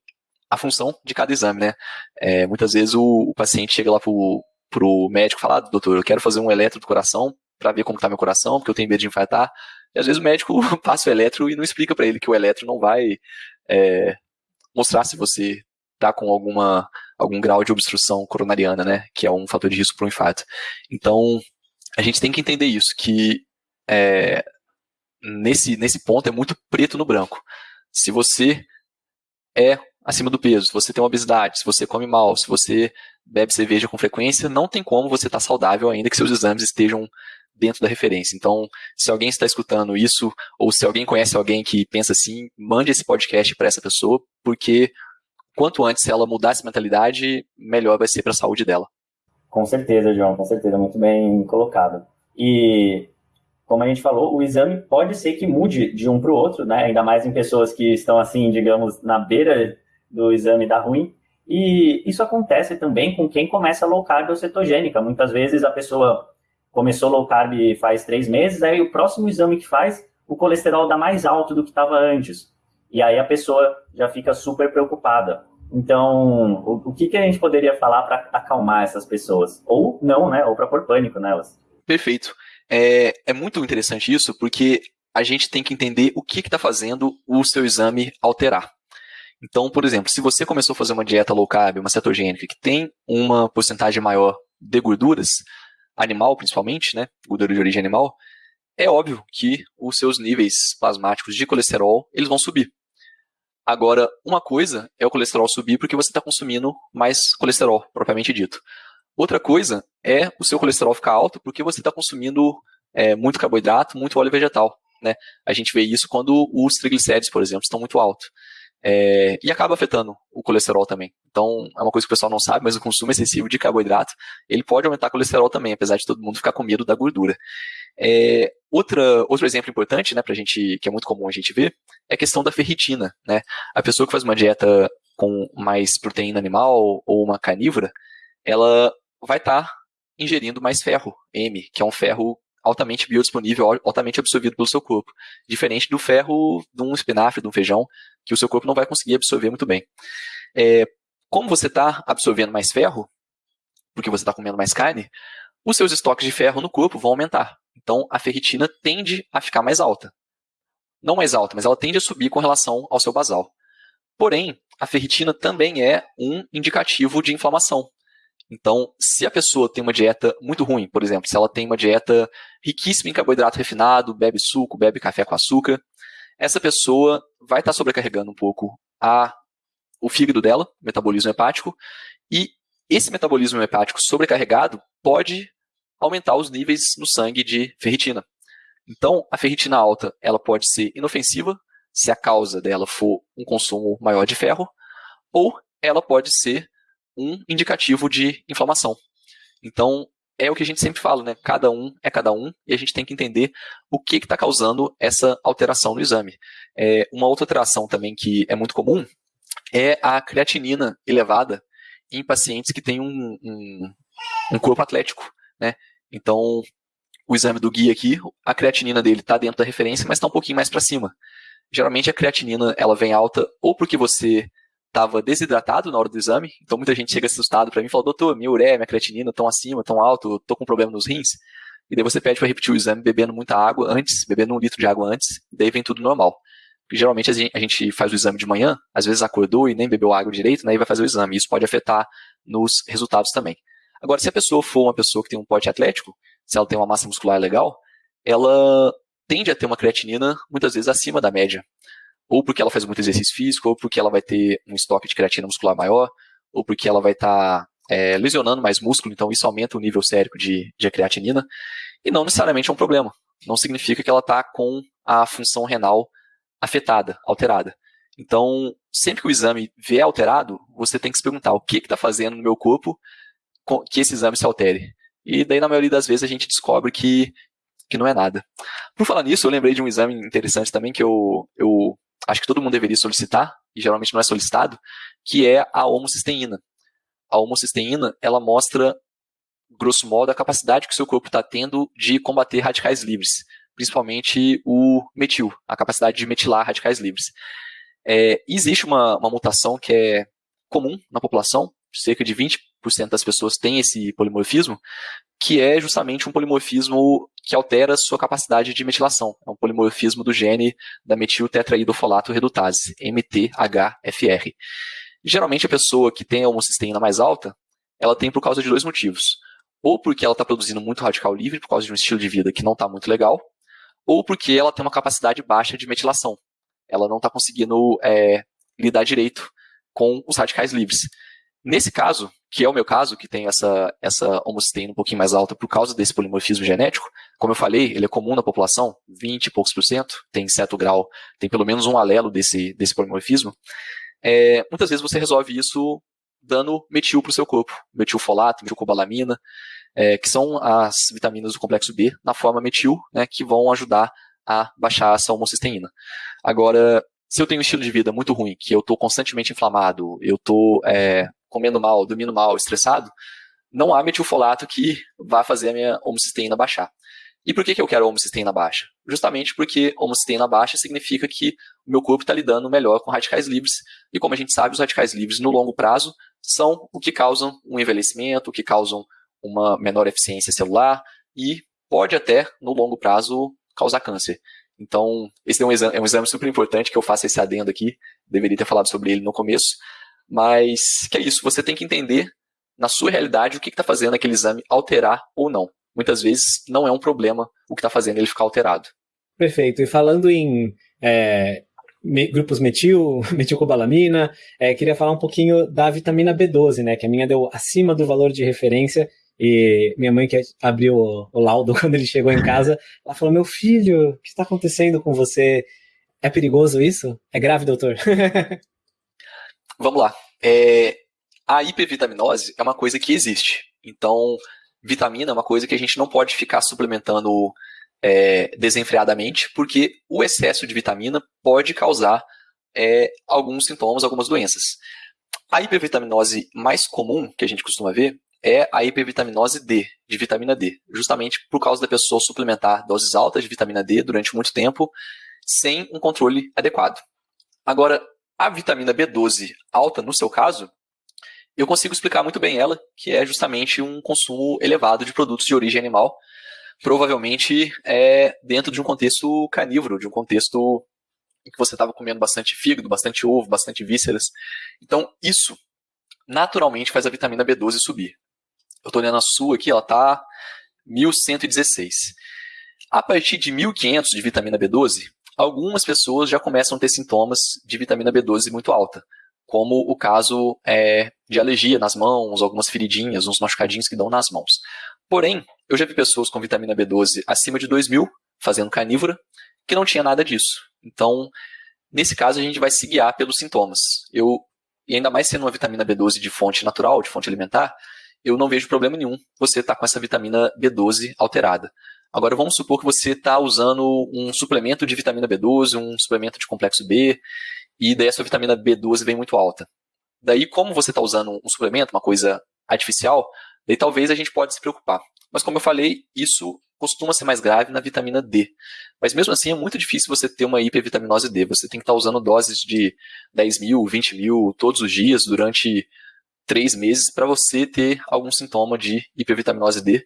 a função de cada exame, né? É, muitas vezes o, o, paciente chega lá pro, pro médico e fala, ah, doutor, eu quero fazer um eletro do coração para ver como está meu coração, porque eu tenho medo de infartar. E às vezes o médico *laughs* passa o eletro e não explica para ele que o eletro não vai é, mostrar se você está com alguma algum grau de obstrução coronariana, né, que é um fator de risco para um infarto. Então, a gente tem que entender isso, que é, nesse, nesse ponto é muito preto no branco. Se você é acima do peso, se você tem obesidade, se você come mal, se você bebe cerveja com frequência, não tem como você estar tá saudável ainda que seus exames estejam dentro da referência. Então, se alguém está escutando isso, ou se alguém conhece alguém que pensa assim, mande esse podcast para essa pessoa, porque quanto antes ela mudar essa mentalidade, melhor vai ser para a saúde dela. Com certeza, João, com certeza, muito bem colocado. E como a gente falou, o exame pode ser que mude de um para o outro, né? Ainda mais em pessoas que estão assim, digamos, na beira do exame da ruim. E isso acontece também com quem começa low carb ou cetogênica. Muitas vezes a pessoa começou low carb faz três meses, aí o próximo exame que faz, o colesterol dá mais alto do que estava antes. E aí a pessoa já fica super preocupada. Então, o, o que, que a gente poderia falar para acalmar essas pessoas? Ou não, né? Ou para pôr pânico nelas. Perfeito. É, é muito interessante isso, porque a gente tem que entender o que está fazendo o seu exame alterar. Então, por exemplo, se você começou a fazer uma dieta low carb, uma cetogênica, que tem uma porcentagem maior de gorduras, animal principalmente, né, gordura de origem animal, é óbvio que os seus níveis plasmáticos de colesterol eles vão subir. Agora, uma coisa é o colesterol subir porque você está consumindo mais colesterol, propriamente dito. Outra coisa é o seu colesterol ficar alto porque você está consumindo é, muito carboidrato, muito óleo vegetal. Né? A gente vê isso quando os triglicéridos, por exemplo, estão muito altos. É, e acaba afetando o colesterol também. Então, é uma coisa que o pessoal não sabe, mas o consumo excessivo de carboidrato, ele pode aumentar o colesterol também, apesar de todo mundo ficar com medo da gordura. É, outra, outro exemplo importante, né, pra gente, que é muito comum a gente ver, é a questão da ferritina, né? A pessoa que faz uma dieta com mais proteína animal ou uma carnívora, ela vai estar tá ingerindo mais ferro, M, que é um ferro altamente biodisponível, altamente absorvido pelo seu corpo. Diferente do ferro de um espinafre, de um feijão, que o seu corpo não vai conseguir absorver muito bem. É, como você está absorvendo mais ferro, porque você está comendo mais carne, os seus estoques de ferro no corpo vão aumentar. Então, a ferritina tende a ficar mais alta. Não mais alta, mas ela tende a subir com relação ao seu basal. Porém, a ferritina também é um indicativo de inflamação. Então, se a pessoa tem uma dieta muito ruim, por exemplo, se ela tem uma dieta riquíssima em carboidrato refinado, bebe suco, bebe café com açúcar, essa pessoa vai estar sobrecarregando um pouco a, o fígado dela, metabolismo hepático, e esse metabolismo hepático sobrecarregado pode aumentar os níveis no sangue de ferritina. Então, a ferritina alta ela pode ser inofensiva se a causa dela for um consumo maior de ferro, ou ela pode ser um indicativo de inflamação. Então, é o que a gente sempre fala, né? Cada um é cada um e a gente tem que entender o que está causando essa alteração no exame. É, uma outra alteração também que é muito comum é a creatinina elevada em pacientes que têm um, um, um corpo atlético, né? Então, o exame do guia aqui, a creatinina dele está dentro da referência, mas está um pouquinho mais para cima. Geralmente a creatinina ela vem alta ou porque você estava desidratado na hora do exame, então muita gente chega assustado para mim e fala, doutor, minha ureia, minha creatinina estão acima, estão alto, estou com problema nos rins. E daí você pede para repetir o exame bebendo muita água antes, bebendo um litro de água antes, e daí vem tudo normal. Porque geralmente a gente faz o exame de manhã, às vezes acordou e nem bebeu água direito, né, e vai fazer o exame. Isso pode afetar nos resultados também. Agora, se a pessoa for uma pessoa que tem um porte atlético, se ela tem uma massa muscular legal, ela tende a ter uma creatinina muitas vezes acima da média ou porque ela faz muito exercício físico, ou porque ela vai ter um estoque de creatina muscular maior, ou porque ela vai estar tá, é, lesionando mais músculo, então isso aumenta o nível sérico de, de creatinina, e não necessariamente é um problema. Não significa que ela está com a função renal afetada, alterada. Então, sempre que o exame vier alterado, você tem que se perguntar o que está fazendo no meu corpo que esse exame se altere. E daí, na maioria das vezes, a gente descobre que, que não é nada. Por falar nisso, eu lembrei de um exame interessante também que eu, eu acho que todo mundo deveria solicitar, e geralmente não é solicitado, que é a homocisteína. A homocisteína, ela mostra, grosso modo, a capacidade que o seu corpo está tendo de combater radicais livres, principalmente o metil, a capacidade de metilar radicais livres. É, existe uma, uma mutação que é comum na população, cerca de 20% das pessoas têm esse polimorfismo, que é justamente um polimorfismo que altera sua capacidade de metilação. É um polimorfismo do gene da metiltetraidofolato redutase, MTHFR. Geralmente a pessoa que tem a homocisteína mais alta, ela tem por causa de dois motivos. Ou porque ela está produzindo muito radical livre por causa de um estilo de vida que não está muito legal, ou porque ela tem uma capacidade baixa de metilação. Ela não está conseguindo é, lidar direito com os radicais livres. Nesse caso, que é o meu caso, que tem essa, essa homocisteína um pouquinho mais alta por causa desse polimorfismo genético, como eu falei, ele é comum na população, 20 e poucos por cento, tem certo grau, tem pelo menos um alelo desse, desse polimorfismo, é, muitas vezes você resolve isso dando metil para o seu corpo, metilfolato, metilcobalamina, é, que são as vitaminas do complexo B na forma metil, né, que vão ajudar a baixar essa homocisteína. Agora, se eu tenho um estilo de vida muito ruim, que eu estou constantemente inflamado, eu estou é, comendo mal, dormindo mal, estressado, não há metilfolato que vá fazer a minha homocisteína baixar. E por que, que eu quero homocisteína baixa? Justamente porque homocisteína baixa significa que o meu corpo está lidando melhor com radicais livres. E como a gente sabe, os radicais livres no longo prazo são o que causam um envelhecimento, o que causam uma menor eficiência celular e pode até, no longo prazo, causar câncer. Então, esse é um, exame, é um exame super importante que eu faço esse adendo aqui. Deveria ter falado sobre ele no começo. Mas que é isso, você tem que entender na sua realidade o que está fazendo aquele exame alterar ou não. Muitas vezes não é um problema o que está fazendo ele ficar alterado. Perfeito. E falando em é, grupos metil, *laughs* metilcobalamina, é, queria falar um pouquinho da vitamina B12, né? Que a minha deu acima do valor de referência. E minha mãe que abriu o, o laudo *laughs* quando ele chegou em casa, ela falou: Meu filho, o que está acontecendo com você? É perigoso isso? É grave, doutor? *laughs* Vamos lá. É, a hipervitaminose é uma coisa que existe. Então, vitamina é uma coisa que a gente não pode ficar suplementando é, desenfreadamente, porque o excesso de vitamina pode causar é, alguns sintomas, algumas doenças. A hipervitaminose mais comum que a gente costuma ver é a hipervitaminose D, de vitamina D, justamente por causa da pessoa suplementar doses altas de vitamina D durante muito tempo, sem um controle adequado. Agora, a vitamina B12 alta, no seu caso, eu consigo explicar muito bem ela, que é justamente um consumo elevado de produtos de origem animal, provavelmente é dentro de um contexto carnívoro, de um contexto em que você estava comendo bastante fígado, bastante ovo, bastante vísceras. Então, isso naturalmente faz a vitamina B12 subir. Eu estou olhando a sua aqui, ela está 1116. A partir de 1500 de vitamina B12, algumas pessoas já começam a ter sintomas de vitamina B12 muito alta, como o caso é, de alergia nas mãos, algumas feridinhas, uns machucadinhos que dão nas mãos. Porém, eu já vi pessoas com vitamina B12 acima de 2000, fazendo carnívora, que não tinha nada disso. Então, nesse caso, a gente vai se guiar pelos sintomas. Eu, e ainda mais sendo uma vitamina B12 de fonte natural, de fonte alimentar, eu não vejo problema nenhum você estar tá com essa vitamina B12 alterada. Agora, vamos supor que você está usando um suplemento de vitamina B12, um suplemento de complexo B, e daí a sua vitamina B12 vem muito alta. Daí, como você está usando um suplemento, uma coisa artificial, daí talvez a gente pode se preocupar. Mas como eu falei, isso costuma ser mais grave na vitamina D. Mas mesmo assim é muito difícil você ter uma hipervitaminose D. Você tem que estar tá usando doses de 10 mil, 20 mil todos os dias durante três meses para você ter algum sintoma de hipervitaminose D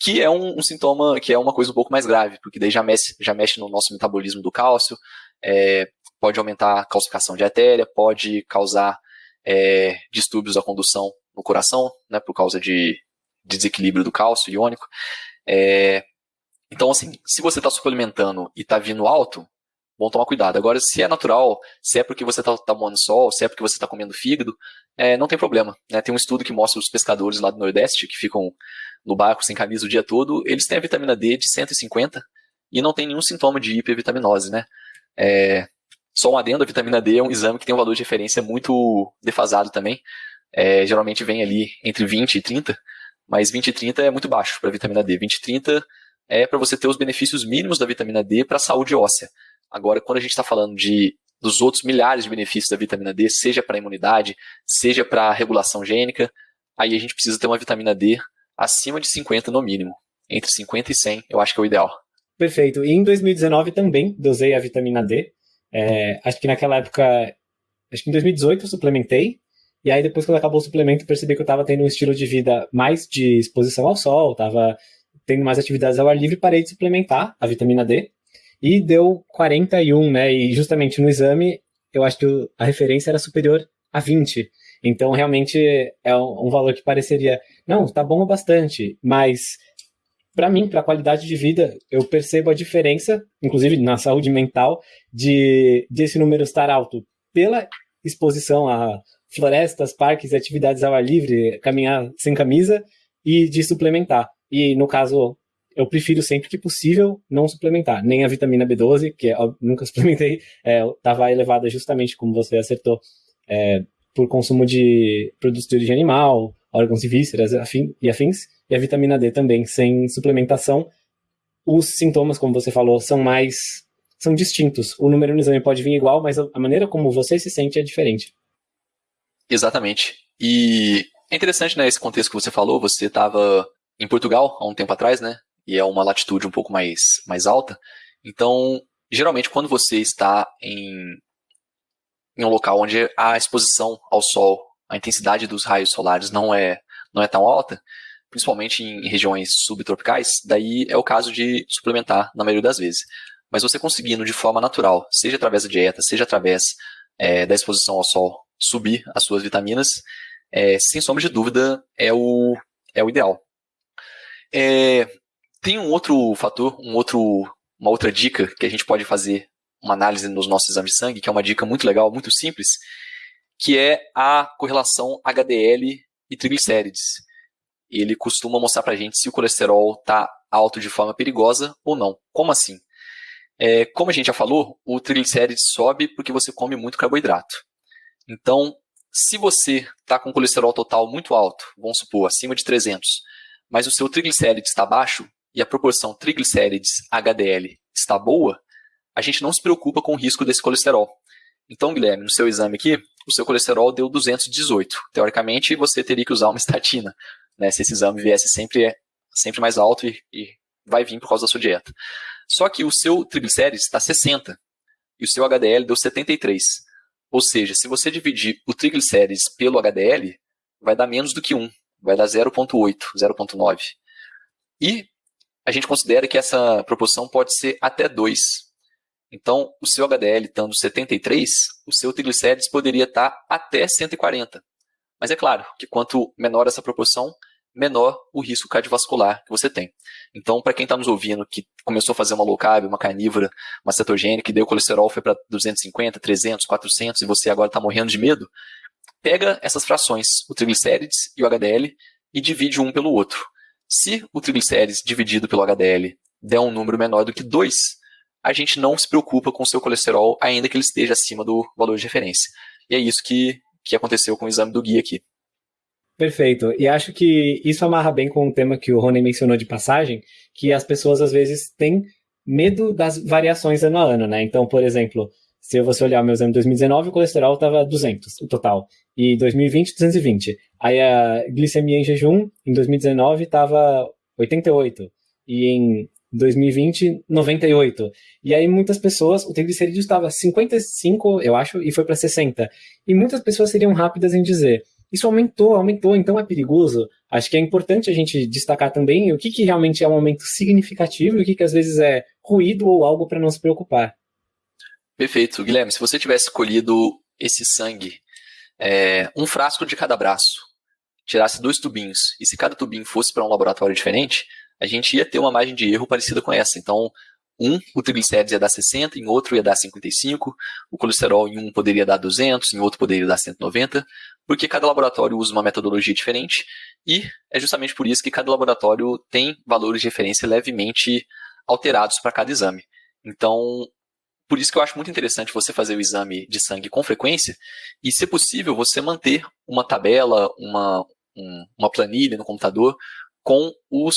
que é um, um, sintoma, que é uma coisa um pouco mais grave, porque daí já mexe, já mexe no nosso metabolismo do cálcio, é, pode aumentar a calcificação de artéria, pode causar é, distúrbios da condução no coração, né, por causa de, de desequilíbrio do cálcio iônico. É, então, assim, se você está suplementando e está vindo alto, bom tomar cuidado. Agora, se é natural, se é porque você está tomando sol, se é porque você está comendo fígado, é, não tem problema. Né? Tem um estudo que mostra os pescadores lá do Nordeste que ficam no barco sem camisa o dia todo, eles têm a vitamina D de 150 e não tem nenhum sintoma de hipervitaminose, né? É, só um adendo, a vitamina D é um exame que tem um valor de referência muito defasado também. É, geralmente vem ali entre 20 e 30, mas 20 e 30 é muito baixo para a vitamina D. 20 e 30 é para você ter os benefícios mínimos da vitamina D para a saúde óssea. Agora, quando a gente está falando de dos outros milhares de benefícios da vitamina D, seja para a imunidade, seja para a regulação gênica, aí a gente precisa ter uma vitamina D acima de 50 no mínimo. Entre 50 e 100, eu acho que é o ideal. Perfeito. E em 2019 também dosei a vitamina D. É, acho que naquela época, acho que em 2018 eu suplementei. E aí depois quando acabou o suplemento, percebi que eu estava tendo um estilo de vida mais de exposição ao sol, estava tendo mais atividades ao ar livre, parei de suplementar a vitamina D. E deu 41, né? E justamente no exame, eu acho que a referência era superior a 20. Então, realmente, é um valor que pareceria, não, tá bom bastante, mas para mim, para a qualidade de vida, eu percebo a diferença, inclusive na saúde mental, de desse número estar alto pela exposição a florestas, parques e atividades ao ar livre, caminhar sem camisa e de suplementar. E no caso, eu prefiro sempre que possível não suplementar, nem a vitamina B12, que eu nunca *laughs* suplementei, estava é, elevada justamente como você acertou, é, por consumo de produtos de origem animal, órgãos e vísceras afim, e afins, e a vitamina D também, sem suplementação. Os sintomas, como você falou, são mais são distintos. O número no exame pode vir igual, mas a maneira como você se sente é diferente. Exatamente. E é interessante, né, esse contexto que você falou, você estava em Portugal há um tempo atrás, né? E é uma latitude um pouco mais, mais alta. Então, geralmente, quando você está em, em um local onde a exposição ao sol, a intensidade dos raios solares não é, não é tão alta, principalmente em regiões subtropicais, daí é o caso de suplementar na maioria das vezes. Mas você conseguindo de forma natural, seja através da dieta, seja através é, da exposição ao sol, subir as suas vitaminas, é, sem sombra de dúvida, é o, é o ideal. É, tem um outro fator, um outro, uma outra dica que a gente pode fazer uma análise nos nossos exames de sangue, que é uma dica muito legal, muito simples, que é a correlação HDL e triglicérides. Ele costuma mostrar para a gente se o colesterol está alto de forma perigosa ou não. Como assim? É, como a gente já falou, o triglicérides sobe porque você come muito carboidrato. Então, se você está com colesterol total muito alto, vamos supor, acima de 300, mas o seu triglicérides está baixo e a proporção triglicérides-HDL está boa, a gente não se preocupa com o risco desse colesterol. Então, Guilherme, no seu exame aqui, o seu colesterol deu 218. Teoricamente, você teria que usar uma *laughs* estatina, né, se esse exame viesse sempre, sempre mais alto e, e vai vir por causa da sua dieta. Só que o seu triglicérides está 60 e o seu HDL deu 73. Ou seja, se você dividir o triglicérides pelo HDL, vai dar menos do que 1, vai dar 0,8, 0,9. E a gente considera que essa proporção pode ser até 2. Então, o seu HDL estando 73, o seu triglicérides poderia estar até 140. Mas é claro que quanto menor essa proporção, menor o risco cardiovascular que você tem. Então, para quem está nos ouvindo, que começou a fazer uma low carb, uma carnívora, uma cetogênica, e deu colesterol foi para 250, 300, 400, e você agora está morrendo de medo, pega essas frações, o triglicérides e o HDL, e divide um pelo outro. Se o triglicérides dividido pelo HDL der um número menor do que 2, a gente não se preocupa com o seu colesterol, ainda que ele esteja acima do valor de referência. E é isso que, que aconteceu com o exame do guia aqui. Perfeito. E acho que isso amarra bem com o tema que o Rony mencionou de passagem, que as pessoas às vezes têm medo das variações ano a ano, né? Então, por exemplo, se você olhar meu exame de 2019, o colesterol estava 200, o total. E 2020, 220. Aí a glicemia em jejum, em 2019, estava 88. E em 2020, 98. E aí muitas pessoas, o triglicerídeo estava 55, eu acho, e foi para 60. E muitas pessoas seriam rápidas em dizer, isso aumentou, aumentou, então é perigoso. Acho que é importante a gente destacar também o que, que realmente é um aumento significativo e o que, que às vezes é ruído ou algo para não se preocupar. Perfeito. Guilherme, se você tivesse escolhido esse sangue, é, um frasco de cada braço, tirasse dois tubinhos, e se cada tubinho fosse para um laboratório diferente, a gente ia ter uma margem de erro parecida com essa. Então, um, o triglicérides ia dar 60, em outro ia dar 55, o colesterol em um poderia dar 200, em outro poderia dar 190, porque cada laboratório usa uma metodologia diferente e é justamente por isso que cada laboratório tem valores de referência levemente alterados para cada exame. Então, por isso que eu acho muito interessante você fazer o exame de sangue com frequência e, se possível, você manter uma tabela, uma, um, uma planilha no computador com os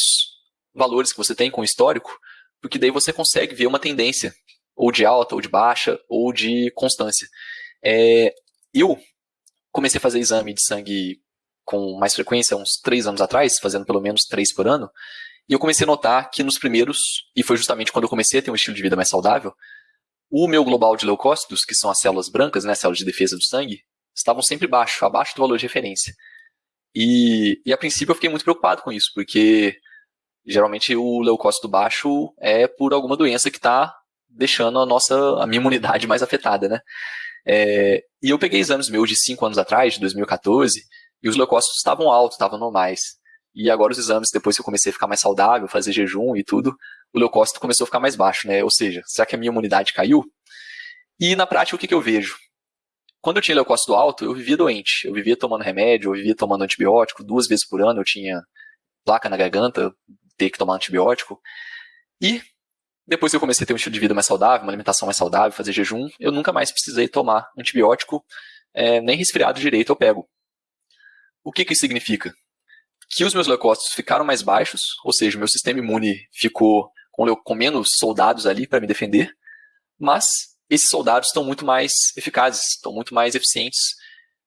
valores que você tem, com o histórico, porque daí você consegue ver uma tendência, ou de alta, ou de baixa, ou de constância. É, eu comecei a fazer exame de sangue com mais frequência uns três anos atrás, fazendo pelo menos três por ano, e eu comecei a notar que nos primeiros, e foi justamente quando eu comecei a ter um estilo de vida mais saudável, o meu global de leucócitos, que são as células brancas, né, células de defesa do sangue, estavam sempre baixo, abaixo do valor de referência. E, e a princípio eu fiquei muito preocupado com isso, porque geralmente o leucócito baixo é por alguma doença que está deixando a nossa a minha imunidade *laughs* mais afetada, né? É, e eu peguei exames meus de 5 anos atrás, de 2014, e os leucócitos estavam altos, estavam normais. E agora os exames, depois que eu comecei a ficar mais saudável, fazer jejum e tudo, o leucócito começou a ficar mais baixo, né? Ou seja, será que a minha imunidade caiu? E na prática, o que, que eu vejo? Quando eu tinha leucócito alto, eu vivia doente. Eu vivia tomando remédio, eu vivia tomando antibiótico. Duas vezes por ano eu tinha placa na garganta, ter que tomar antibiótico. E depois que eu comecei a ter um estilo de vida mais saudável, uma alimentação mais saudável, fazer jejum, eu nunca mais precisei tomar antibiótico, é, nem resfriado direito eu pego. O que, que isso significa? Que os meus leucócitos ficaram mais baixos, ou seja, o meu sistema imune ficou com, com menos soldados ali para me defender, mas esses soldados estão muito mais eficazes, estão muito mais eficientes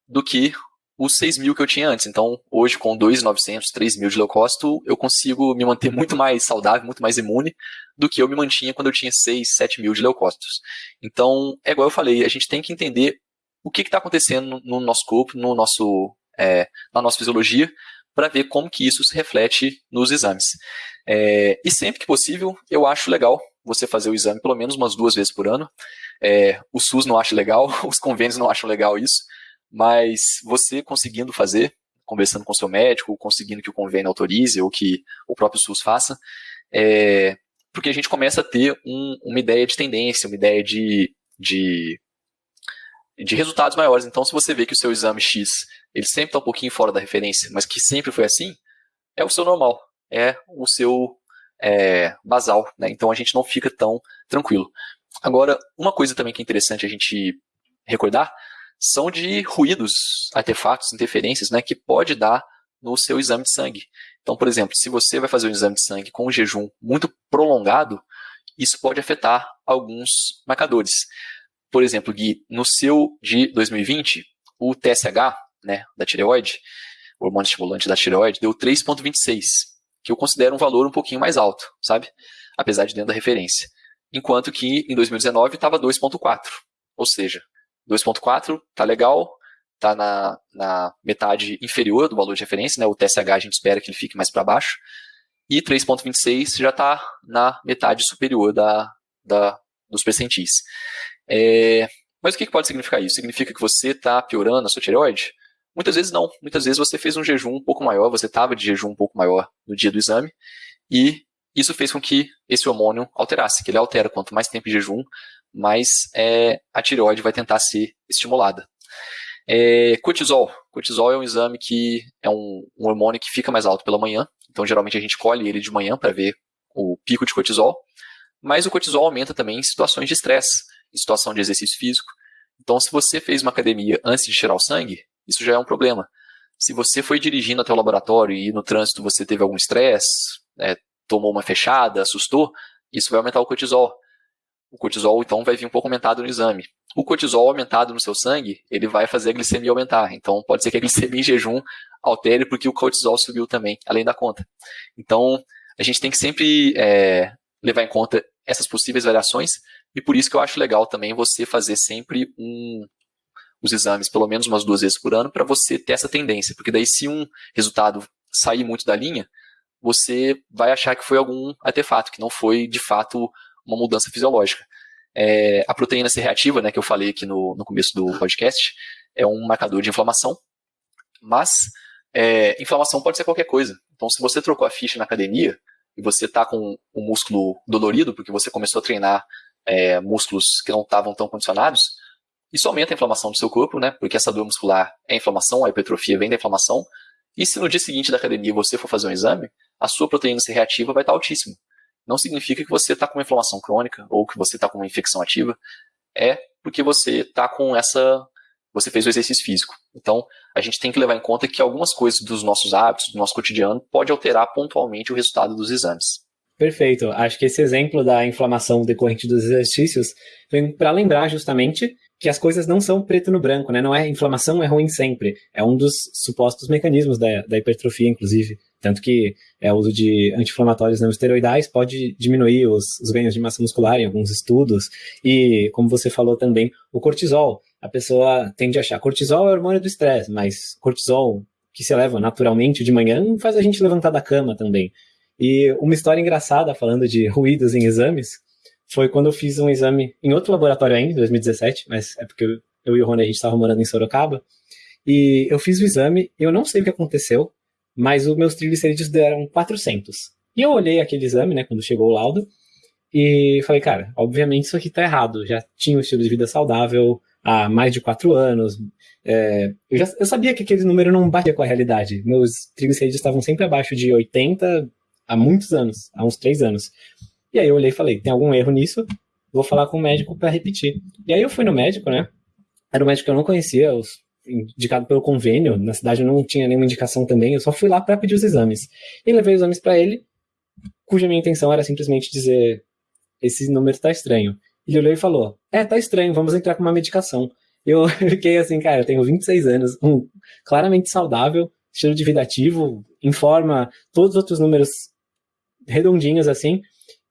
do que os 6 mil que eu tinha antes. Então, hoje, com 2,900, 3 mil de leucócito, eu consigo me manter *laughs* muito mais saudável, muito mais imune do que eu me mantinha quando eu tinha 6, 7 mil de leucócitos. Então, é igual eu falei, a gente tem que entender o que está acontecendo no nosso corpo, no nosso, é, na nossa fisiologia, para ver como que isso se reflete nos exames. É, e sempre que possível, eu acho legal você fazer o exame pelo menos umas duas vezes por ano. É, o SUS não acha legal, *laughs* os convênios não acham legal isso, mas você conseguindo fazer, conversando com seu médico, conseguindo que o convênio autorize ou que o próprio SUS faça, é, porque a gente começa a ter um, uma ideia de tendência, uma ideia de, de, de resultados maiores. Então, se você vê que o seu exame X ele sempre está um pouquinho fora da referência, mas que sempre foi assim, é o seu normal, é o seu é, basal. Né? Então, a gente não fica tão tranquilo. Agora, uma coisa também que é interessante a gente recordar são de ruídos, artefatos, interferências, né, que pode dar no seu exame de sangue. Então, por exemplo, se você vai fazer um exame de sangue com um jejum muito prolongado, isso pode afetar alguns marcadores. Por exemplo, Gui, no seu de 2020, o TSH, né, da tireoide, o hormônio estimulante da tireoide, deu 3,26, que eu considero um valor um pouquinho mais alto, sabe? Apesar de dentro da referência. Enquanto que em 2019 estava 2,4. Ou seja, 2.4 tá legal, tá na, na metade inferior do valor de referência, né? O TSH a gente espera que ele fique mais para baixo. E 3.26 já está na metade superior da, da, dos percentis. É, mas o que, que pode significar isso? Significa que você está piorando a sua tireoide? Muitas vezes não. Muitas vezes você fez um jejum um pouco maior, você estava de jejum um pouco maior no dia do exame, e isso fez com que esse hormônio alterasse, que ele altera quanto mais tempo de jejum, mais é, a tireoide vai tentar ser estimulada. É, cortisol. Cortisol é um exame que é um, um, hormônio que fica mais alto pela manhã, então geralmente a gente colhe ele de manhã para ver o pico de cortisol, mas o cortisol aumenta também em situações de estresse, em situação de exercício físico. Então, se você fez uma academia antes de tirar o sangue, isso já é um problema. Se você foi dirigindo até o laboratório e no trânsito você teve algum estresse, é, tomou uma fechada, assustou, isso vai aumentar o cortisol. O cortisol, então, vai vir um pouco aumentado no exame. O cortisol aumentado no seu sangue, ele vai fazer a glicemia aumentar. Então, pode ser que a *laughs* glicemia em jejum altere porque o cortisol subiu também, além da conta. Então, a gente tem que sempre é, levar em conta essas possíveis variações e por isso que eu acho legal também você fazer sempre um, os exames pelo menos umas duas vezes por ano para você ter essa tendência, porque daí se um resultado sair muito da linha, você vai achar que foi algum artefato, que não foi de fato uma mudança fisiológica. É, a proteína C reativa, né, que eu falei aqui no, no começo do podcast, é um marcador de inflamação, mas é, inflamação pode ser qualquer coisa. Então, se você trocou a ficha na academia e você está com o músculo dolorido porque você começou a treinar é, músculos que não estavam tão condicionados, isso aumenta a inflamação do seu corpo, né? Porque essa dor muscular é inflamação, a hipertrofia vem da inflamação. E se no dia seguinte da academia você for fazer um exame, a sua proteína C reativa vai estar altíssima não significa que você está com uma inflamação crônica ou que você está com uma infecção ativa. É porque você está com essa. Você fez o exercício físico. Então, a gente tem que levar em conta que algumas coisas dos nossos hábitos, do nosso cotidiano, pode alterar pontualmente o resultado dos exames. Perfeito. Acho que esse exemplo da inflamação decorrente dos exercícios vem para lembrar justamente que as coisas não são preto no branco, né? Não é inflamação é ruim sempre. É um dos supostos mecanismos da, da hipertrofia, inclusive. Tanto que é, o uso de anti-inflamatórios não esteroidais pode diminuir os, os, ganhos de massa muscular em alguns estudos. E, como você falou também, o cortisol. A pessoa tende a achar cortisol é hormônio do estresse, mas cortisol que se eleva naturalmente de manhã faz a gente levantar da cama também. E uma história engraçada falando de ruídos em exames foi quando eu fiz um exame em outro laboratório ainda, em 2017, mas é porque eu, eu e o Rony a gente estava morando em Sorocaba. E eu fiz o exame, eu não sei o que aconteceu, mas os meus triglicerídeos deram 400. E eu olhei aquele exame, né, quando chegou o laudo, e falei, cara, obviamente isso aqui tá errado. Já tinha um estilo de vida saudável há mais de 4 anos. É, eu, já, eu sabia que aquele número não batia com a realidade. Meus triglicerídeos estavam sempre abaixo de 80 há muitos anos, há uns 3 anos. E aí eu olhei e falei, tem algum erro nisso? Vou falar com o médico para repetir. E aí eu fui no médico, né? Era um médico que eu não conhecia, os indicado pelo convênio, na cidade eu não tinha nenhuma indicação também, eu só fui lá para pedir os exames. E levei os exames para ele, cuja minha intenção era simplesmente dizer: esse número está estranho. Ele olhou e falou: É, tá estranho, vamos entrar com uma medicação. eu *laughs* fiquei assim, cara, eu tenho 26 anos, um, claramente saudável, estilo de vida ativo, informa todos os outros números redondinhos assim.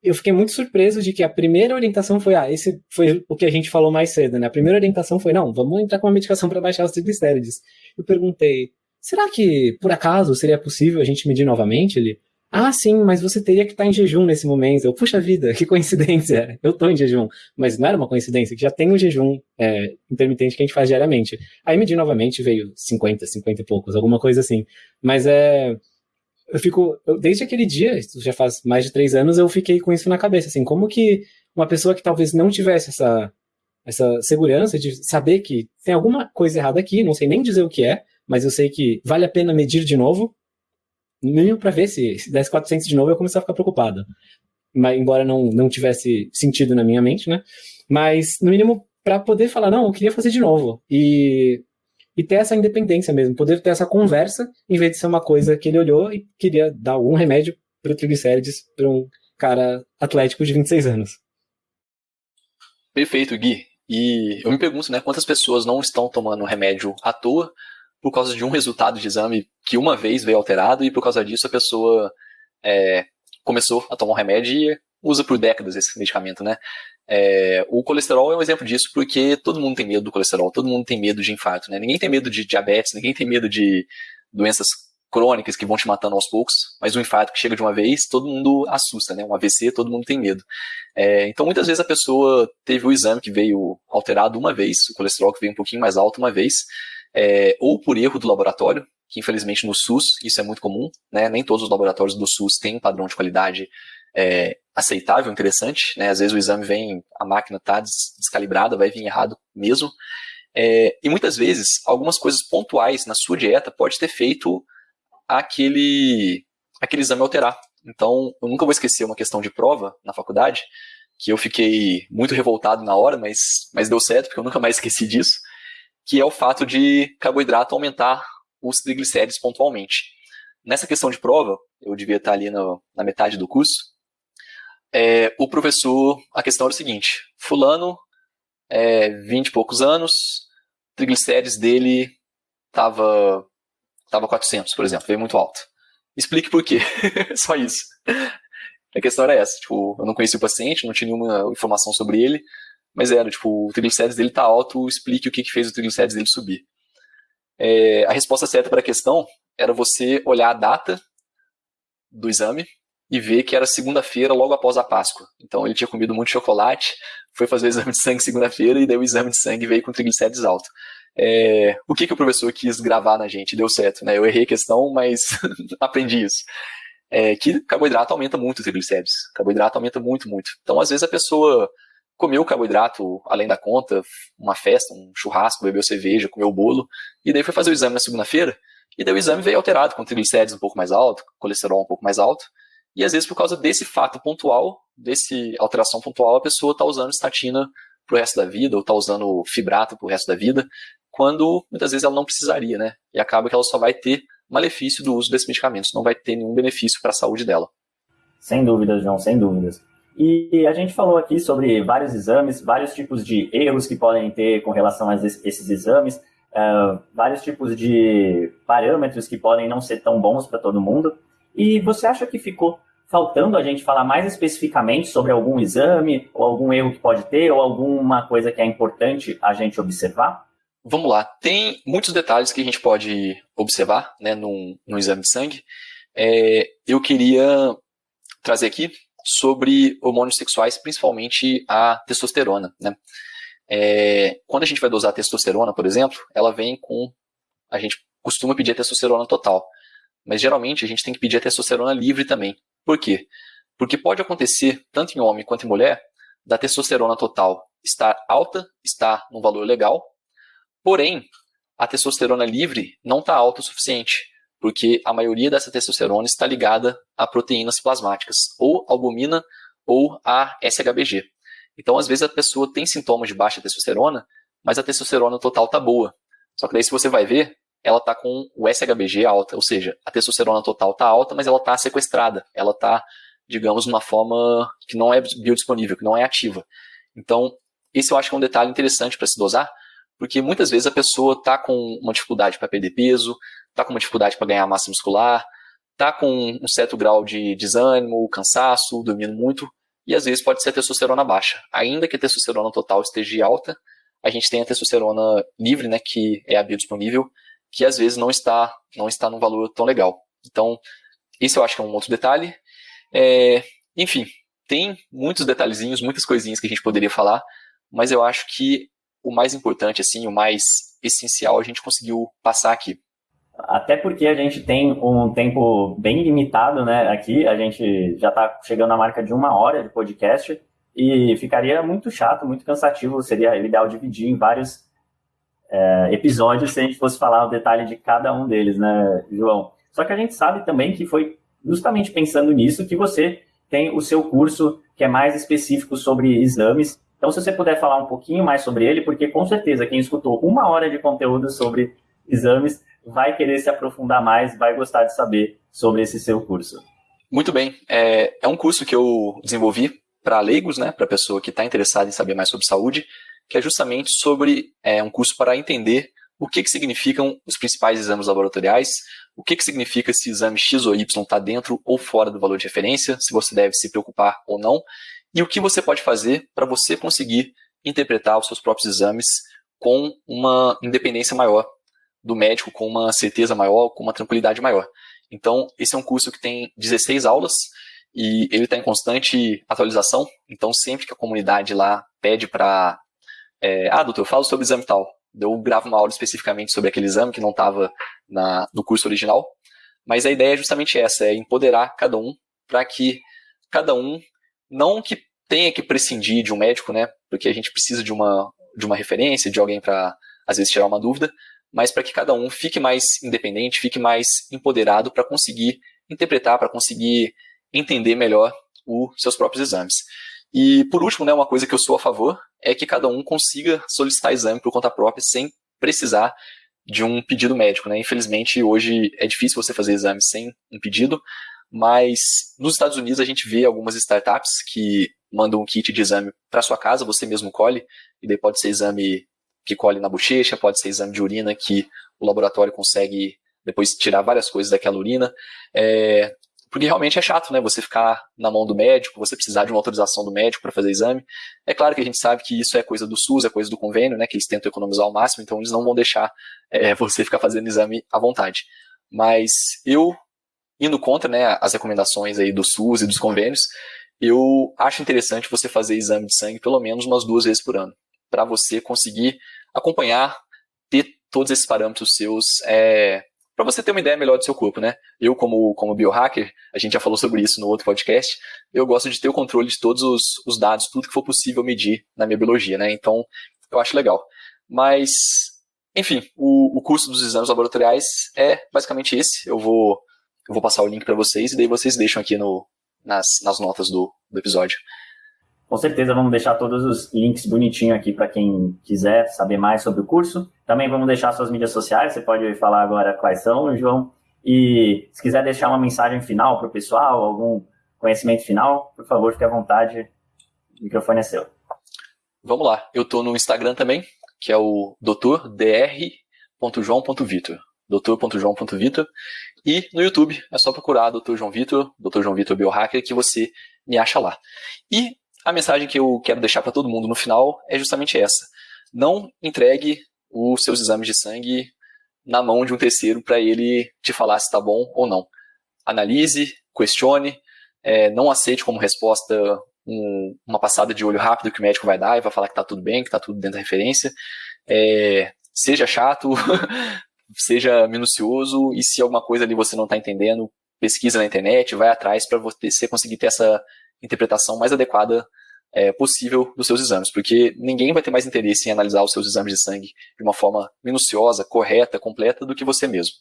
Eu fiquei muito surpreso de que a primeira orientação foi, ah, esse foi o que a gente falou mais cedo, né? A primeira orientação foi, não, vamos entrar com uma medicação para baixar os triglicérides. Eu perguntei, será que por acaso seria possível a gente medir novamente? Ele, ah, sim, mas você teria que estar em jejum nesse momento. Eu, puxa vida, que coincidência. *laughs* Eu estou em jejum. Mas não era uma coincidência, que já tem um jejum é, intermitente que a gente faz diariamente. Aí medi novamente, veio 50, 50 e poucos, alguma coisa assim. Mas é eu fico, eu, desde aquele dia, isso já faz mais de três anos, eu fiquei com isso na cabeça, assim, como que uma pessoa que talvez não tivesse essa, essa segurança de saber que tem alguma coisa errada aqui, não sei nem dizer o que é, mas eu sei que vale a pena medir de novo, no mínimo para ver se, se desse 400 de novo eu começar a ficar preocupado. Mas, embora não, não tivesse sentido na minha mente, né? Mas, no mínimo, para poder falar, não, eu queria fazer de novo. E e ter essa independência mesmo, poder ter essa conversa, em vez de ser uma coisa que ele olhou e queria dar algum remédio para o triglicérides para um cara atlético de 26 anos. Perfeito, Gui. E eu me pergunto, né, quantas pessoas não estão tomando remédio à toa por causa de um resultado de exame que uma vez veio alterado e por causa disso a pessoa é, começou a tomar um remédio e usa por décadas esse medicamento, né? É, o colesterol é um exemplo disso, porque todo mundo tem medo do colesterol, todo mundo tem medo de infarto, né? Ninguém tem medo de diabetes, ninguém tem medo de doenças crônicas que vão te matando aos poucos, mas o infarto que chega de uma vez, todo mundo assusta, né? Um AVC, todo mundo tem medo. É, então, muitas vezes a pessoa teve o exame que veio alterado uma vez, o colesterol que veio um pouquinho mais alto uma vez, é, ou por erro do laboratório, que infelizmente no SUS isso é muito comum, né? Nem todos os laboratórios do SUS têm um padrão de qualidade é, aceitável, interessante, né? Às vezes o exame vem, a máquina está descalibrada, vai vir errado mesmo. É, e muitas vezes, algumas coisas pontuais na sua dieta pode ter feito aquele, aquele exame alterar. Então, eu nunca vou esquecer uma questão de prova na faculdade, que eu fiquei muito revoltado na hora, mas, mas deu certo, porque eu nunca mais esqueci disso, que é o fato de carboidrato aumentar os triglicéridos pontualmente. Nessa questão de prova, eu devia estar ali no, na metade do curso, é, o professor, a questão era o seguinte, fulano, é, 20 e poucos anos, triglicérides dele tava, tava 400, por exemplo, veio muito alto. Explique por quê, *laughs* só isso. A questão era essa, tipo, eu não conheci o paciente, não tinha nenhuma informação sobre ele, mas era, tipo, o triglicérides dele tá alto, explique o que, que fez o triglicérides dele subir. É, a resposta certa para a questão era você olhar a data do exame, e ver que era segunda-feira, logo após a Páscoa. Então ele tinha comido muito chocolate, foi fazer o exame de sangue segunda-feira e daí o exame de sangue veio com triglicérides alto. É, o que, que o professor quis gravar na gente? Deu certo, né? Eu errei a questão, mas *laughs* aprendi isso. É, que carboidrato aumenta muito os triglicéridos. Carboidrato aumenta muito, muito. Então, às vezes, a pessoa comeu carboidrato além da conta, uma festa, um churrasco, bebeu cerveja, comeu bolo, e daí foi fazer o exame na segunda-feira, e daí o exame veio alterado, com triglicérides um pouco mais alto, colesterol um pouco mais alto, e às vezes por causa desse fato pontual, desse alteração pontual, a pessoa está usando estatina para o resto da vida, ou está usando fibrato para o resto da vida, quando muitas vezes ela não precisaria, né? E acaba que ela só vai ter malefício do uso desses medicamentos, não vai ter nenhum benefício para a saúde dela. Sem dúvidas, João, sem dúvidas. E a gente falou aqui sobre vários exames, vários tipos de erros que podem ter com relação a esses exames, uh, vários tipos de parâmetros que podem não ser tão bons para todo mundo. E você acha que ficou faltando a gente falar mais especificamente sobre algum exame, ou algum erro que pode ter, ou alguma coisa que é importante a gente observar? Vamos lá. Tem muitos detalhes que a gente pode observar né, num, num exame de sangue. É, eu queria trazer aqui sobre hormônios sexuais, principalmente a testosterona. Né? É, quando a gente vai dosar testosterona, por exemplo, ela vem com. A gente costuma pedir a testosterona total. Mas geralmente a gente tem que pedir a testosterona livre também. Por quê? Porque pode acontecer, tanto em homem quanto em mulher, da testosterona total estar alta, estar num valor legal, porém, a testosterona livre não está alta o suficiente, porque a maioria dessa testosterona está ligada a proteínas plasmáticas, ou albumina ou a SHBG. Então, às vezes, a pessoa tem sintomas de baixa testosterona, mas a testosterona total está boa. Só que daí, se você vai ver, ela está com o SHBG alta, ou seja, a testosterona total está alta, mas ela está sequestrada, ela está, digamos, numa forma que não é biodisponível, que não é ativa. Então, esse eu acho que é um detalhe interessante para se dosar, Porque muitas vezes a pessoa está com uma dificuldade para perder peso, está com uma dificuldade para ganhar massa muscular, está com um certo grau de desânimo, cansaço, dormindo muito, e às vezes pode ser a testosterona baixa. Ainda que a testosterona total esteja alta, a gente tem a testosterona livre, né, que é a biodisponível, que às vezes não está, não está num valor tão legal. Então, esse eu acho que é um outro detalhe. É, enfim, tem muitos detalhezinhos, muitas coisinhas que a gente poderia falar, mas eu acho que o mais importante, assim, o mais essencial a gente conseguiu passar aqui. Até porque a gente tem um tempo bem limitado, né? Aqui a gente já está chegando à marca de uma hora de podcast e ficaria muito chato, muito cansativo. Seria ideal dividir em vários é, episódios se a gente fosse falar o detalhe de cada um deles, né, João? Só que a gente sabe também que foi justamente pensando nisso que você tem o seu curso que é mais específico sobre exames. Então, se você puder falar um pouquinho mais sobre ele, porque com certeza quem escutou uma hora de conteúdo sobre exames vai querer se aprofundar mais, vai gostar de saber sobre esse seu curso. Muito bem. É, é um curso que eu desenvolvi para leigos, né, para pessoa que está interessada em saber mais sobre saúde, que é justamente sobre é, um curso para entender o que, que significam os principais exames laboratoriais, o que, que significa se exame X ou Y está dentro ou fora do valor de referência, se você deve se preocupar ou não, e o que você pode fazer para você conseguir interpretar os seus próprios exames com uma independência maior do médico, com uma certeza maior, com uma tranquilidade maior. Então, esse é um curso que tem 16 aulas e ele está em constante atualização. Então, sempre que a comunidade lá pede para. É, ah, doutor, fala sobre o exame tal eu gravo uma aula especificamente sobre aquele exame que não estava no curso original. Mas a ideia é justamente essa, é empoderar cada um para que cada um não que tenha que prescindir de um médico, né? Porque a gente precisa de uma de uma referência, de alguém para às vezes tirar uma dúvida, mas para que cada um fique mais independente, fique mais empoderado para conseguir interpretar, para conseguir entender melhor os seus próprios exames. E por último, né, uma coisa que eu sou a favor é que cada um consiga solicitar exame por conta própria sem precisar de um pedido médico. Né? Infelizmente, hoje é difícil você fazer exame sem um pedido, mas nos Estados Unidos a gente vê algumas startups que mandam um kit de exame para sua casa, você mesmo colhe, e daí pode ser exame que colhe na bochecha, pode ser exame de urina que o laboratório consegue depois tirar várias coisas daquela urina. É, porque realmente é chato, né? Você ficar na mão do médico, você precisar de uma autorização do médico para fazer exame. É claro que a gente sabe que isso é coisa do SUS, é coisa do convênio, né? Que eles tentam economizar ao máximo, então eles não vão deixar é, *laughs* você ficar fazendo exame à vontade. Mas eu, indo contra né, as recomendações aí do SUS e dos convênios, eu acho interessante você fazer exame de sangue pelo menos umas duas vezes por ano, para você conseguir acompanhar, ter todos esses parâmetros seus é, para você ter uma ideia melhor do seu corpo, né? Eu, como, como biohacker, a gente já falou sobre isso no outro podcast, eu gosto de ter o controle de todos os, os dados, tudo que for possível medir na minha biologia, né? Então, eu acho legal. Mas, enfim, o, o curso dos exames laboratoriais é basicamente esse. Eu vou, eu vou passar o link para vocês e daí vocês deixam aqui no, nas, nas notas do, do episódio. Com certeza vamos deixar todos os links bonitinho aqui para quem quiser saber mais sobre o curso. Também vamos deixar suas mídias sociais, você pode falar agora quais são, João. E se quiser deixar uma mensagem final para o pessoal, algum conhecimento final, por favor, fique à vontade. O microfone é seu. Vamos lá. Eu estou no Instagram também, que é o dr.joão.vitor. doutor.joão.vitor. E no YouTube é só procurar Dr. João Vitor, Dr. João Vitor Biohacker, que você me acha lá. E a mensagem que eu quero deixar para todo mundo no final é justamente essa. Não entregue os seus exames de sangue na mão de um terceiro para ele te falar se está bom ou não. Analise, questione, é, não aceite como resposta um, uma passada de olho rápido que o médico vai dar e vai falar que está tudo bem, que está tudo dentro da referência. É, seja chato, *laughs* seja minucioso e se alguma coisa ali você não está entendendo, pesquisa na internet, vai atrás para você conseguir ter essa interpretação mais adequada é, possível dos seus exames, porque ninguém vai ter mais interesse em analisar os seus exames de sangue de uma forma minuciosa, correta, completa do que você mesmo.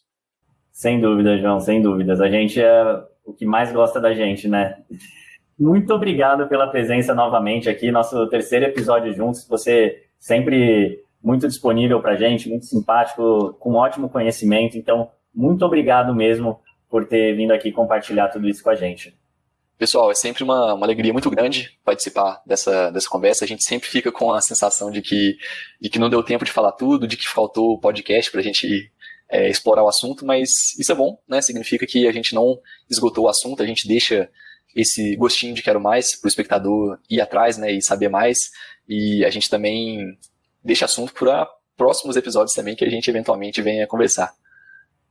Sem dúvida, João, sem dúvidas. A gente é o que mais gosta da gente, né? *laughs* Muito obrigado pela presença novamente aqui, nosso terceiro episódio juntos. Você sempre muito disponível para a gente, muito simpático, com ótimo conhecimento. Então, muito obrigado mesmo por ter vindo aqui compartilhar tudo isso com a gente. Pessoal, é sempre uma, uma alegria muito grande participar dessa, dessa conversa. A gente sempre fica com a sensação de que, de que não deu tempo de falar tudo, de que faltou podcast para a gente é, explorar o assunto, mas isso é bom, né? Significa que a gente não esgotou o assunto, a gente deixa esse gostinho de quero mais para o espectador ir atrás, né? E saber mais. E a gente também deixa assunto para próximos episódios também que a gente eventualmente venha conversar.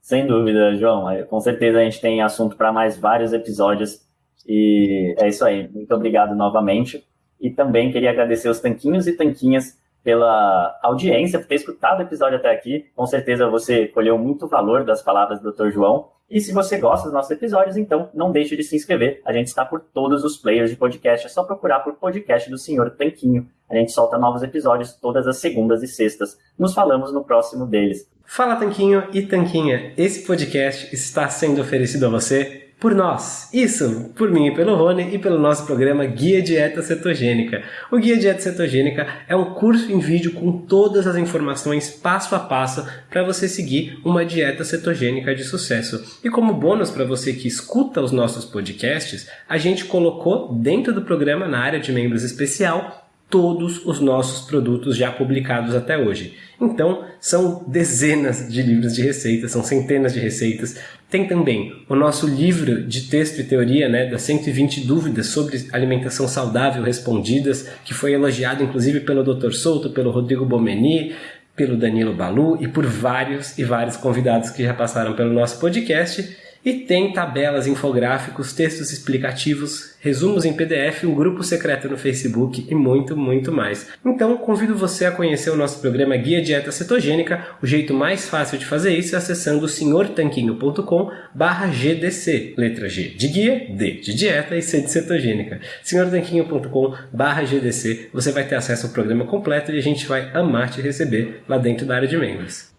Sem dúvida, João. É, com certeza a gente tem assunto para mais vários episódios. E é isso aí. Muito obrigado novamente. E também queria agradecer os tanquinhos e tanquinhas pela audiência, por ter escutado o episódio até aqui. Com certeza você colheu muito valor das palavras do Dr. João. E se você gosta dos nossos episódios, então não deixe de se inscrever. A gente está por todos os players de podcast, é só procurar por podcast do Senhor Tanquinho. A gente solta novos episódios todas as segundas e sextas. Nos falamos no próximo deles. Fala Tanquinho e Tanquinha, esse podcast está sendo oferecido a você por nós. Isso, por mim e pelo Rony e pelo nosso programa Guia Dieta Cetogênica. O Guia Dieta Cetogênica é um curso em vídeo com todas as informações passo a passo para você seguir uma dieta cetogênica de sucesso. E como bônus para você que escuta os nossos podcasts, a gente colocou dentro do programa na área de membros especial todos os nossos produtos já publicados até hoje. Então, são dezenas de livros de receitas, são centenas de receitas. Tem também o nosso livro de texto e teoria, né, das 120 dúvidas sobre alimentação saudável respondidas, que foi elogiado inclusive pelo Dr. Souto, pelo Rodrigo Bomeni, pelo Danilo Balu e por vários e vários convidados que já passaram pelo nosso podcast. E tem tabelas, infográficos, textos explicativos, resumos em PDF, um grupo secreto no Facebook e muito, muito mais. Então, convido você a conhecer o nosso programa Guia Dieta Cetogênica. O jeito mais fácil de fazer isso é acessando senhortanquinho.com barra GDC. Letra G de guia, D de dieta e C de cetogênica. senhortanquinho.com barra GDC. Você vai ter acesso ao programa completo e a gente vai amar te receber lá dentro da área de membros.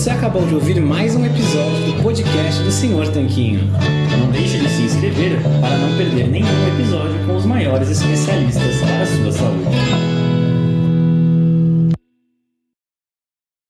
Você acabou de ouvir mais um episódio do podcast do Senhor Tanquinho. Não deixe de se inscrever para não perder nenhum episódio com os maiores especialistas para a sua saúde.